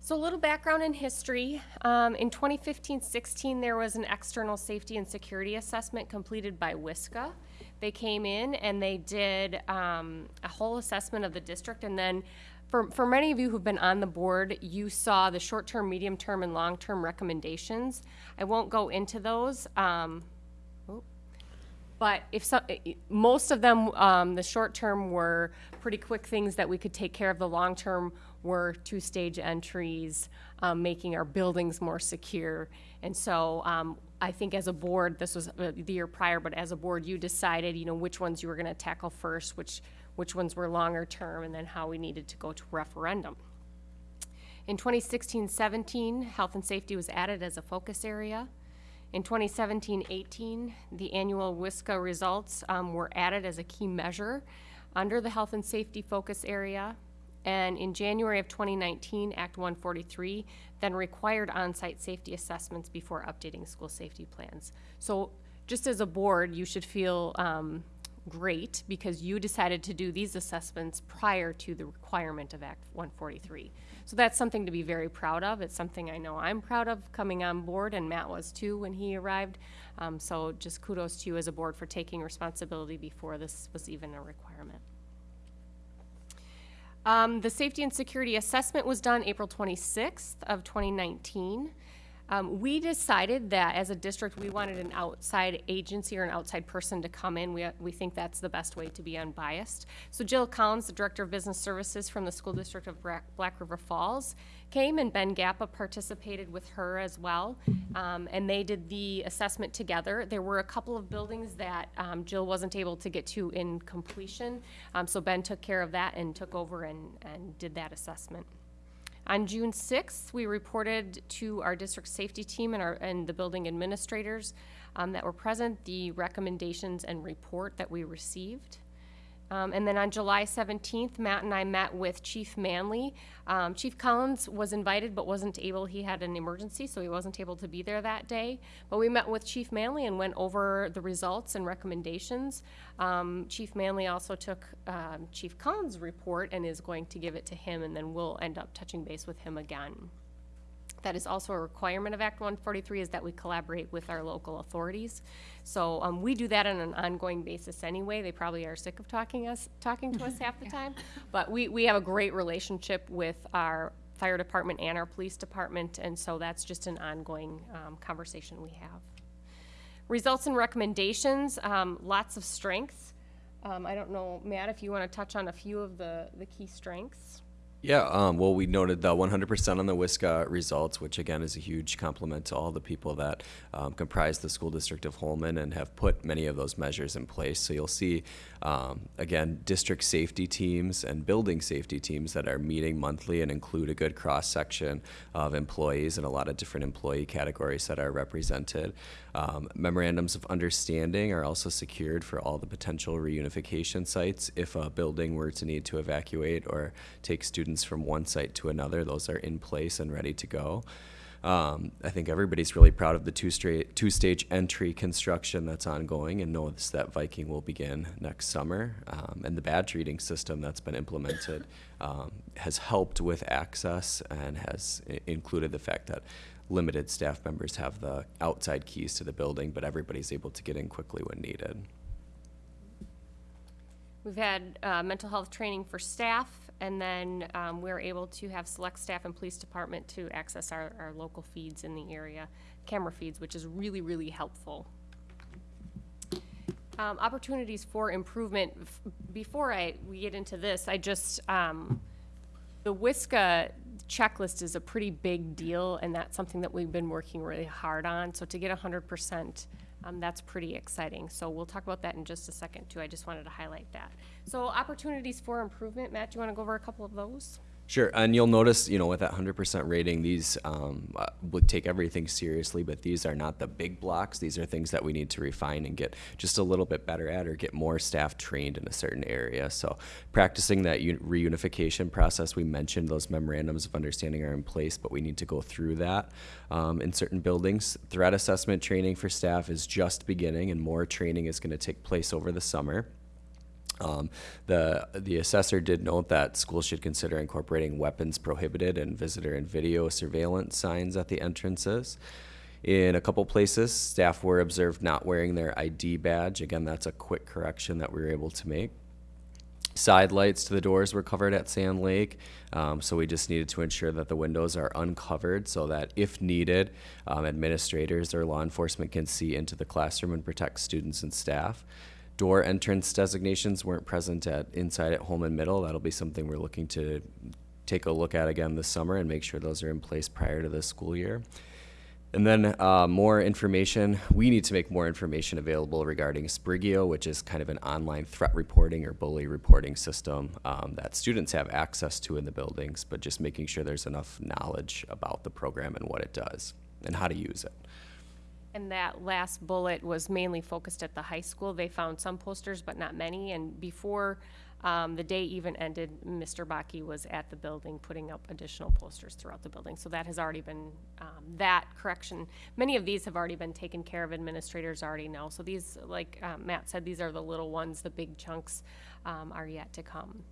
So a little background in history. Um, in 2015-16, there was an external safety and security assessment completed by WISCA. They came in and they did um, a whole assessment of the district, and then for, for many of you who've been on the board, you saw the short-term, medium-term, and long-term recommendations. I won't go into those. Um. But if some, i- i- most of them, um, the short term were pretty quick things that we could take care of. The long term were two-stage entries, um, making our buildings more secure. And so, um, I think as a board, this was uh, the year prior, but as a board, you decided, you know, which ones you were gonna tackle first, which, which ones were longer term, and then how we needed to go to referendum. In 2016-17, health and safety was added as a focus area. In 2017-18, the annual WISCA results um, were added as a key measure under the health and safety focus area. And in January of 2019, Act 143 then required on-site safety assessments before updating school safety plans. So just as a board, you should feel um, great because you decided to do these assessments prior to the requirement of Act 143. So that's something to be very proud of. It's something I know I'm proud of coming on board, and Matt was too when he arrived. Um, so just kudos to you as a board for taking responsibility before this was even a requirement. Um, the safety and security assessment was done April 26th of 2019. Um, we decided that as a district, we wanted an outside agency or an outside person to come in. We, we think that's the best way to be unbiased. So Jill Collins, the Director of Business Services from the School District of Black, Black River Falls, came and Ben Gappa participated with her as well. Um, and they did the assessment together. There were a couple of buildings that um, Jill wasn't able to get to in completion. Um, so Ben took care of that and took over and, and did that assessment. On June 6th, we reported to our district safety team and our, and the building administrators um, that were present, the recommendations and report that we received. Um, and then on July 17th, Matt and I met with Chief Manley. Um, Chief Collins was invited but wasn't able, he had an emergency, so he wasn't able to be there that day. But we met with Chief Manley and went over the results and recommendations. Um, Chief Manley also took um, Chief Collins' report and is going to give it to him, and then we'll end up touching base with him again. That is also a requirement of Act 143 is that we collaborate with our local authorities. So um, we do that on an ongoing basis anyway. They probably are sick of talking us, talking to us [laughs] half the time. But we, we have a great relationship with our fire department and our police department, and so that's just an ongoing um, conversation we have. Results and recommendations, um, lots of strengths. Um, I don't know, Matt, if you want to touch on a few of the, the key strengths. Yeah, um, well, we noted the 100% on the WISCA results, which again is a huge compliment to all the people that um, comprise the school district of Holmen and have put many of those measures in place. So you'll see, um, again, district safety teams and building safety teams that are meeting monthly and include a good cross section of employees and a lot of different employee categories that are represented. Um, memorandums of understanding are also secured for all the potential reunification sites if a building were to need to evacuate or take students from one site to another. Those are in place and ready to go. Um, I think everybody's really proud of the two straight, two-stage entry construction that's ongoing and knows that Viking will begin next summer. Um, and the badge reading system that's been implemented um, has helped with access and has included the fact that limited staff members have the outside keys to the building, but everybody's able to get in quickly when needed. We've had uh, mental health training for staff, and then um, we're able to have select staff and police department to access our, our local feeds in the area, camera feeds, which is really, really helpful. Um, Opportunities for improvement, before I, we get into this, I just, um, the WISCA checklist is a pretty big deal, and that's something that we've been working really hard on. So to get hundred percent, um, that's pretty exciting. So we'll talk about that in just a second too. I just wanted to highlight that. So opportunities for improvement, Matt, do you want to go over a couple of those? Sure, and you'll notice, you know, with that hundred percent rating, these um, uh, would take everything seriously, but these are not the big blocks. These are things that we need to refine and get just a little bit better at, or get more staff trained in a certain area. So, practicing that un- reunification process, we mentioned those memorandums of understanding are in place, but we need to go through that um, in certain buildings. Threat assessment training for staff is just beginning, and more training is going to take place over the summer. Um, the the assessor did note that schools should consider incorporating weapons prohibited and visitor and video surveillance signs at the entrances. In a couple places, staff were observed not wearing their ID badge. Again, that's a quick correction that we were able to make. Side lights to the doors were covered at Sand Lake, um, so we just needed to ensure that the windows are uncovered so that if needed, um, administrators or law enforcement can see into the classroom and protect students and staff. Door entrance designations weren't present at inside at Holmen Middle. That'll be something we're looking to take a look at again this summer and make sure those are in place prior to the school year. And then uh, more information. We need to make more information available regarding Sprigio, which is kind of an online threat reporting or bully reporting system um, that students have access to in the buildings, but just making sure there's enough knowledge about the program and what it does and how to use it. And that last bullet was mainly focused at the high school. They found some posters, but not many. And before um, the day even ended, Mr. Baki was at the building putting up additional posters throughout the building. So that has already been, um, that correction, many of these have already been taken care of. Administrators already know. So these, like uh, Matt said, these are the little ones. The big chunks um, are yet to come.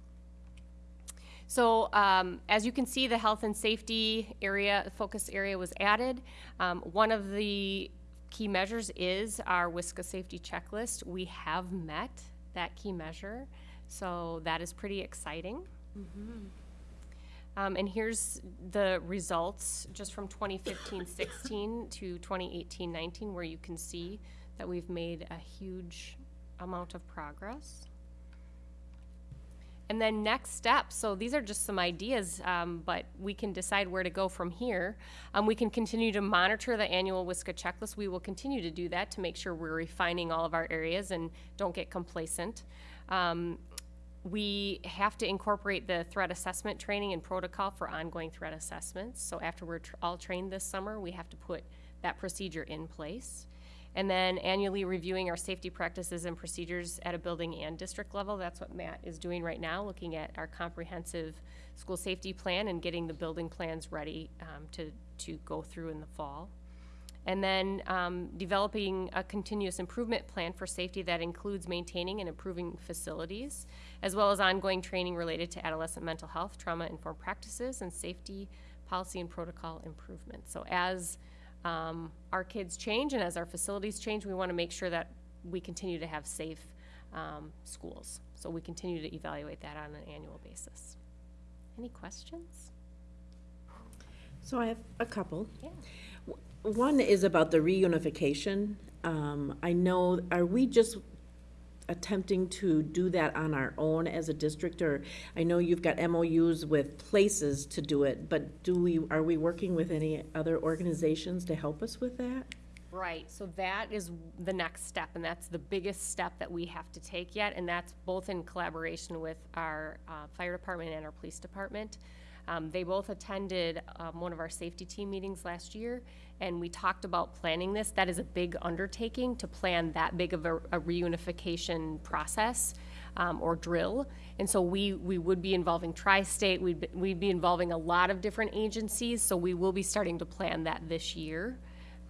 So um, as you can see, the health and safety area, focus area was added. Um, One of the key measures is our WISCA safety checklist. We have met that key measure, so that is pretty exciting. Um, And here's the results just from 2015-16 to 2018-19, where you can see that we've made a huge amount of progress. And then next steps, so these are just some ideas, um, but we can decide where to go from here. Um, we can continue to monitor the annual WISCA checklist. We will continue to do that to make sure we're refining all of our areas and don't get complacent. Um, we have to incorporate the threat assessment training and protocol for ongoing threat assessments. So after we're tr- all trained this summer, we have to put that procedure in place. And then annually reviewing our safety practices and procedures at a building and district level. That's what Matt is doing right now, looking at our comprehensive school safety plan and getting the building plans ready um, to, to go through in the fall. And then um, developing a continuous improvement plan for safety that includes maintaining and improving facilities, as well as ongoing training related to adolescent mental health, trauma-informed practices, and safety policy and protocol improvement. So as um, our kids change and as our facilities change, we want to make sure that we continue to have safe um, schools. So we continue to evaluate that on an annual basis. Any questions? So I have a couple. Yeah. One is about the reunification. Um, I know, are we just attempting to do that on our own as a district? Or, I know you've got MOUs with places to do it, but do we, are we working with any other organizations to help us with that? Right, so that is the next step, and that's the biggest step that we have to take yet, and that's both in collaboration with our uh, fire department and our police department. Um, They both attended um, one of our safety team meetings last year, and we talked about planning this. That is a big undertaking to plan that big of a a reunification process. um, or drill. And so we, we would be involving Tri-State, we'd, be- we'd be involving a lot of different agencies, so we will be starting to plan that this year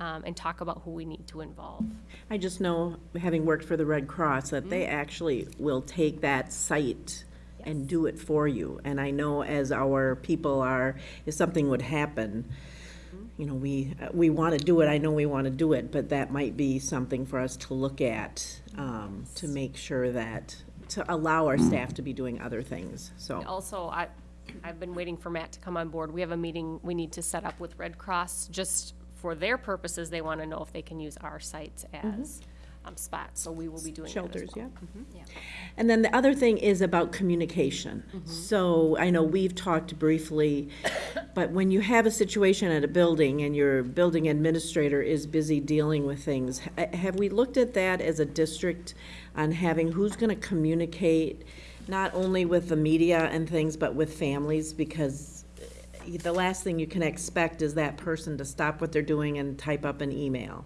um, and talk about who we need to involve. I just know, having worked for the Red Cross, that they actually will take that site and do it for you. And I know as our people are, if something would happen, you know, we, we want to do it, I know we want to do it, but that might be something for us to look at, um, to make sure that, to allow our staff to be doing other things, so. Also, I, I've been waiting for Matt to come on board. We have a meeting we need to set up with Red Cross, just for their purposes, they want to know if they can use our sites as um, spots, so we will be doing that as Shelters, well. Mm-hmm. yeah. And then the other thing is about communication. Mm-hmm. So I know we've talked briefly, but when you have a situation at a building and your building administrator is busy dealing with things, ha- eh, have we looked at that as a district on having who's going to communicate not only with the media and things, but with families? Because eh, the last thing you can expect is that person to stop what they're doing and type up an email.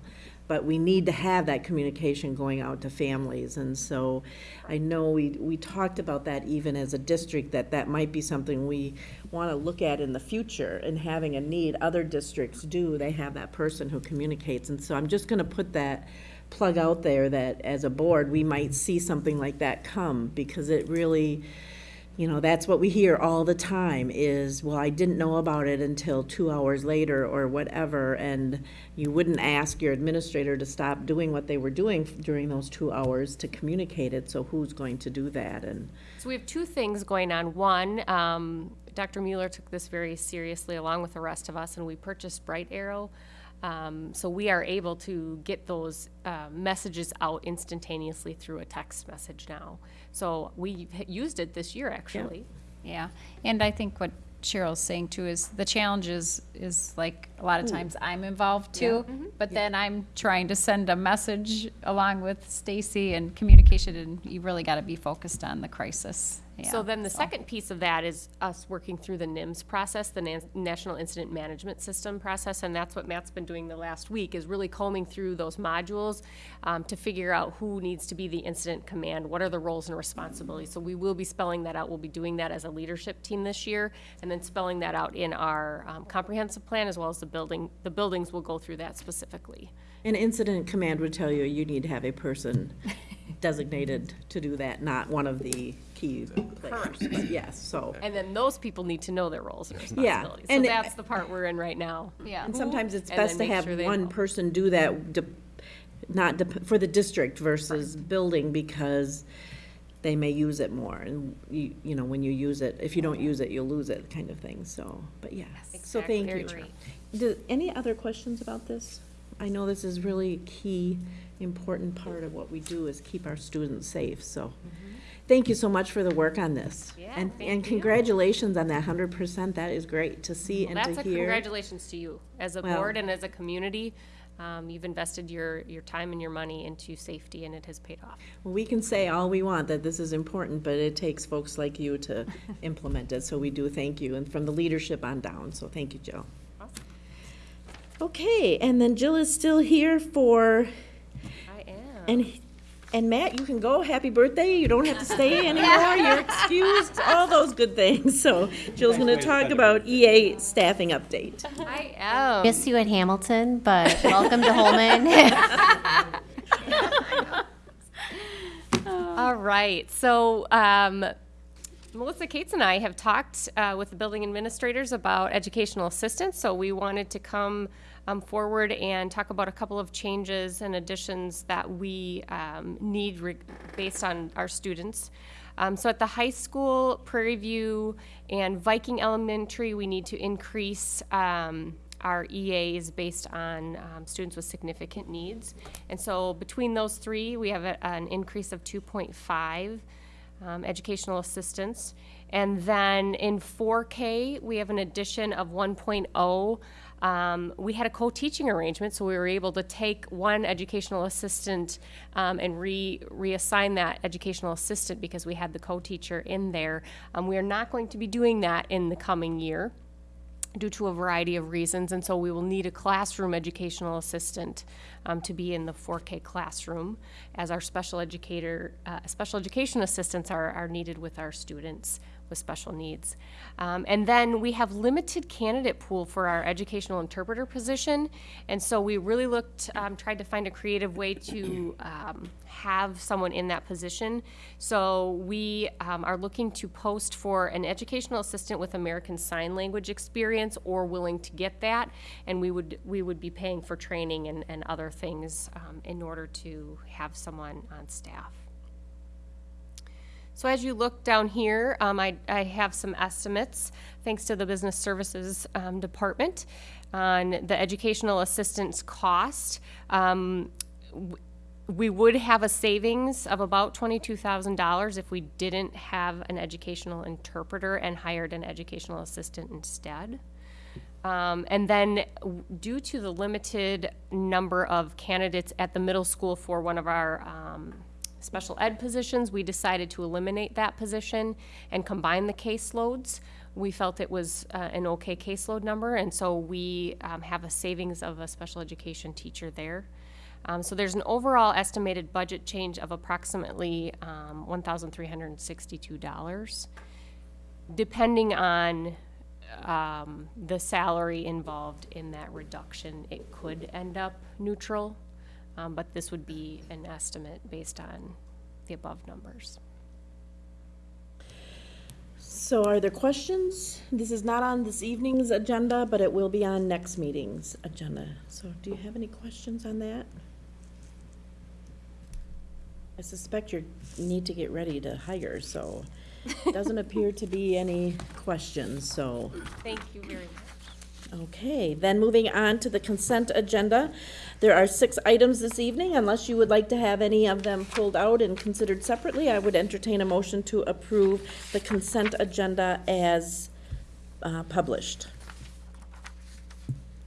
But we need to have that communication going out to families, and so I know we, we talked about that even as a district, that that might be something we want to look at in the future, and having a need, other districts do, they have that person who communicates, and so I'm just gonna put that plug out there that as a board, we might see something like that come, because it really, you know, that's what we hear all the time is, well, I didn't know about it until two hours later or whatever, and you wouldn't ask your administrator to stop doing what they were doing during those two hours to communicate it, so who's going to do that, and, So we have two things going on. One, um, Dr. Mueller took this very seriously along with the rest of us, and we purchased Bright Arrow. Um, so we are able to get those uh, messages out instantaneously through a text message now. So we used it this year, actually. Yeah, and I think what Cheryl's saying too is the challenge is, is like, a lot of times I'm involved too, but then I'm trying to send a message along with Stacy and communication, and you really gotta be focused on the crisis. So then the second piece of that is us working through the NIMS process, the Nan- National Incident Management System process, and that's what Matt's been doing the last week, is really combing through those modules um, to figure out who needs to be the incident command, what are the roles and responsibilities. So we will be spelling that out. We'll be doing that as a leadership team this year, and then spelling that out in our um, comprehensive plan as well as the building. The buildings will go through that specifically. an incident command would tell you you need to have a person designated to do that, not one of the key players, but yes, so. And then those people need to know their roles and Yeah, responsibilities. So and- that's the part we're in right now. Yeah. And sometimes it's And best to then make have sure they one know. person do that, de- not dep- for the district versus building, because they may use it more, and you, you know, when you use it, if you don't use it, you'll lose it, kind of thing, so, but yes. So Exactly. thank you. Very Do, any other questions about this? I know this is really key, important part of what we do is keep our students safe, so. Thank you so much for the work on this. Yeah, And, and you. congratulations on that hundred percent, that is great to see Well, and that's to a hear. congratulations to you. As a Well- board and as a community, um, you've invested your, your time and your money into safety and it has paid off. Well, we can say all we want, that this is important, but it takes folks like you to [laughs] implement it, so we do thank you, and from the leadership on down, so thank you, Jill. Okay, and then Jill is still here for. And, and Matt, you can go, happy birthday, you don't have to stay [laughs] anymore, you're excused, all those good things, so Jill's gonna talk about EA staffing update. I am. Miss you at Hamilton, but [laughs] welcome to Holmen. [laughs] All right, so um, Melissa Cates and I have talked uh, with the building administrators about educational assistance, so we wanted to come um, forward and talk about a couple of changes and additions that we um, need based on our students. Um, so at the high school, Prairie View, and Viking Elementary, we need to increase um, our EAs based on um, students with significant needs. And so between those three, we have a, an increase of 2.5 um, educational assistance. And then in 4K, we have an addition of 1.0. Um, we had a co-teaching arrangement, so we were able to take one educational assistant um, and re reassign that educational assistant because we had the co-teacher in there. Um, we are not going to be doing that in the coming year. due to a variety of reasons, and so we will need a classroom educational assistant um, to be in the 4K classroom, as our special educator, uh, special education assistants are, are needed with our students with special needs. Um, and then we have limited candidate pool for our educational interpreter position, and so we really looked, um, tried to find a creative way to um, have someone in that position. So we um, are looking to post for an educational assistant with American Sign Language experience or willing to get that, and we would we would be paying for training and, and other things um, in order to have someone on staff. So as you look down here, um, I, I have some estimates, thanks to the Business Services um, Department, on the educational assistance cost. Um, we would have a savings of about twenty-two thousand dollars if we didn't have an educational interpreter and hired an educational assistant instead. Um, and then, due to the limited number of candidates at the middle school for one of our um, special ed positions, we decided to eliminate that position and combine the caseloads. We felt it was uh, an okay caseload number, and so we um, have a savings of a special education teacher there. Um, so there's an overall estimated budget change of approximately um, $1,362. Depending on um, the salary involved in that reduction, it could end up neutral, um, but this would be an estimate based on the above numbers. So are there questions? This is not on this evening's agenda, but it will be on next meeting's agenda. So do you have any questions on that? I suspect you need to get ready to hire, so it [laughs] doesn't appear to be any questions, so. Thank you very much. Okay, then moving on to the consent agenda. There are six items this evening. Unless you would like to have any of them pulled out and considered separately, I would entertain a motion to approve the consent agenda as uh, published.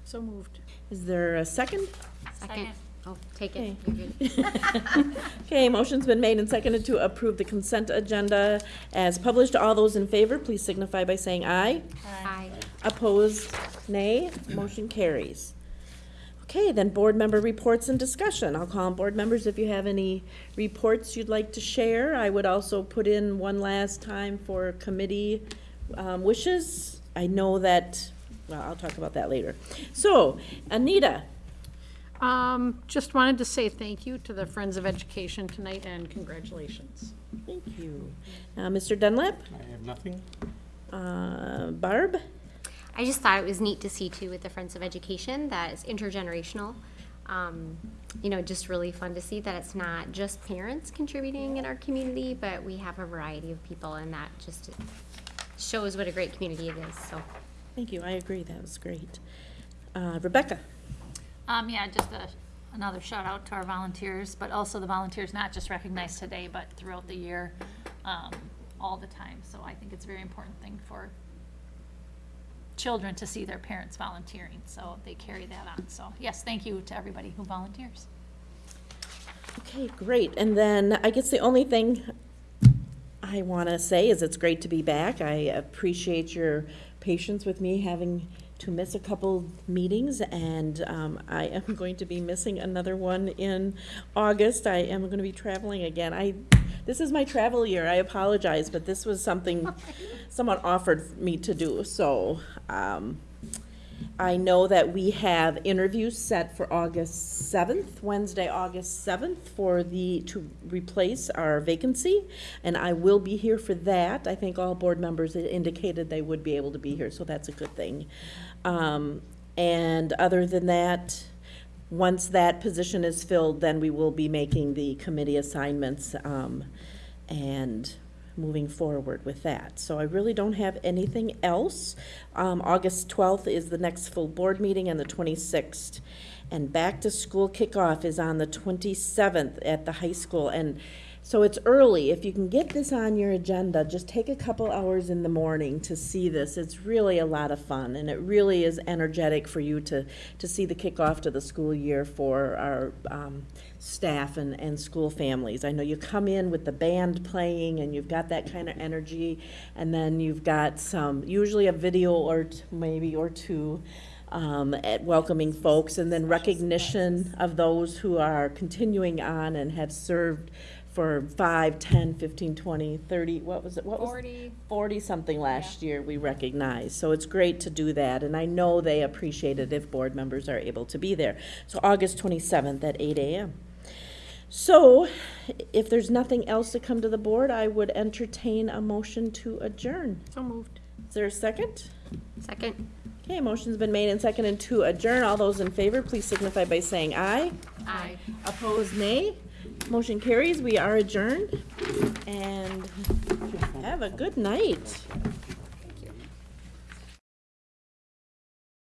So moved. Is there a second? Second. Oh, take it. You're. [laughs] Okay, motion's been made and seconded to approve the consent agenda as published. All those in favor, please signify by saying aye. Aye. Opposed, nay. Motion carries. Okay, then board member reports and discussion. I'll call on board members if you have any reports you'd like to share. I would also put in one last time for committee um, wishes. I know that, well, I'll talk about that later. So, Anita, Um, just wanted to say thank you to the Friends of Education tonight and congratulations. thank you. Uh, Mr. Dunlap? I have nothing. Uh, Barb? I just thought it was neat to see too with the Friends of Education that it's intergenerational. Um, you know, just really fun to see that it's not just parents contributing in our community, but we have a variety of people, and that just shows what a great community it is. So, Thank you, I agree, that was great. Uh, Rebecca? Um, yeah, just a, another shout out to our volunteers, but also the volunteers not just recognized today, but throughout the year, um, all the time. So I think it's a very important thing for children to see their parents volunteering, so they carry that on. So, yes, thank you to everybody who volunteers. Okay, great. And then I guess the only thing I want to say is it's great to be back. I appreciate your patience with me having to miss a couple meetings, and um, I am [laughs] going to be missing another one in August. I am going to be traveling again. I, this is my travel year. I apologize, but this was something [laughs] someone offered me to do, so, um, I know that we have interviews set for August seventh, Wednesday, August seventh, for the, to replace our vacancy, and I will be here for that. I think all board members indicated they would be able to be here, so that's a good thing. Um, and other than that, once that position is filled, then we will be making the committee assignments, um, and moving forward with that. So I really don't have anything else. Um, August twelfth is the next full board meeting and the twenty-sixth. And back to school kickoff is on the twenty-seventh at the high school. And So it's early. If you can get this on your agenda, just take a couple hours in the morning to see this. It's really a lot of fun, and it really is energetic for you to, to see the kickoff to the school year for our um, staff and, and school families. I know you come in with the band playing, and you've got that kind of energy, and then you've got some, usually a video or maybe or two um, at welcoming folks, and then recognition of those who are continuing on and have served for 5, 10, 15, 20, 30, what was it? What was- 40. 40 something last year we recognized. So it's great to do that, and I know they appreciate it if board members are able to be there. So August 27th at 8 a.m. So if there's nothing else to come to the board, I would entertain a motion to adjourn. So moved. Is there a second? Second. Okay, motion's been made and seconded to adjourn. All those in favor, please signify by saying aye. Aye. Opposed, nay. Motion carries. We are adjourned. And have a good night.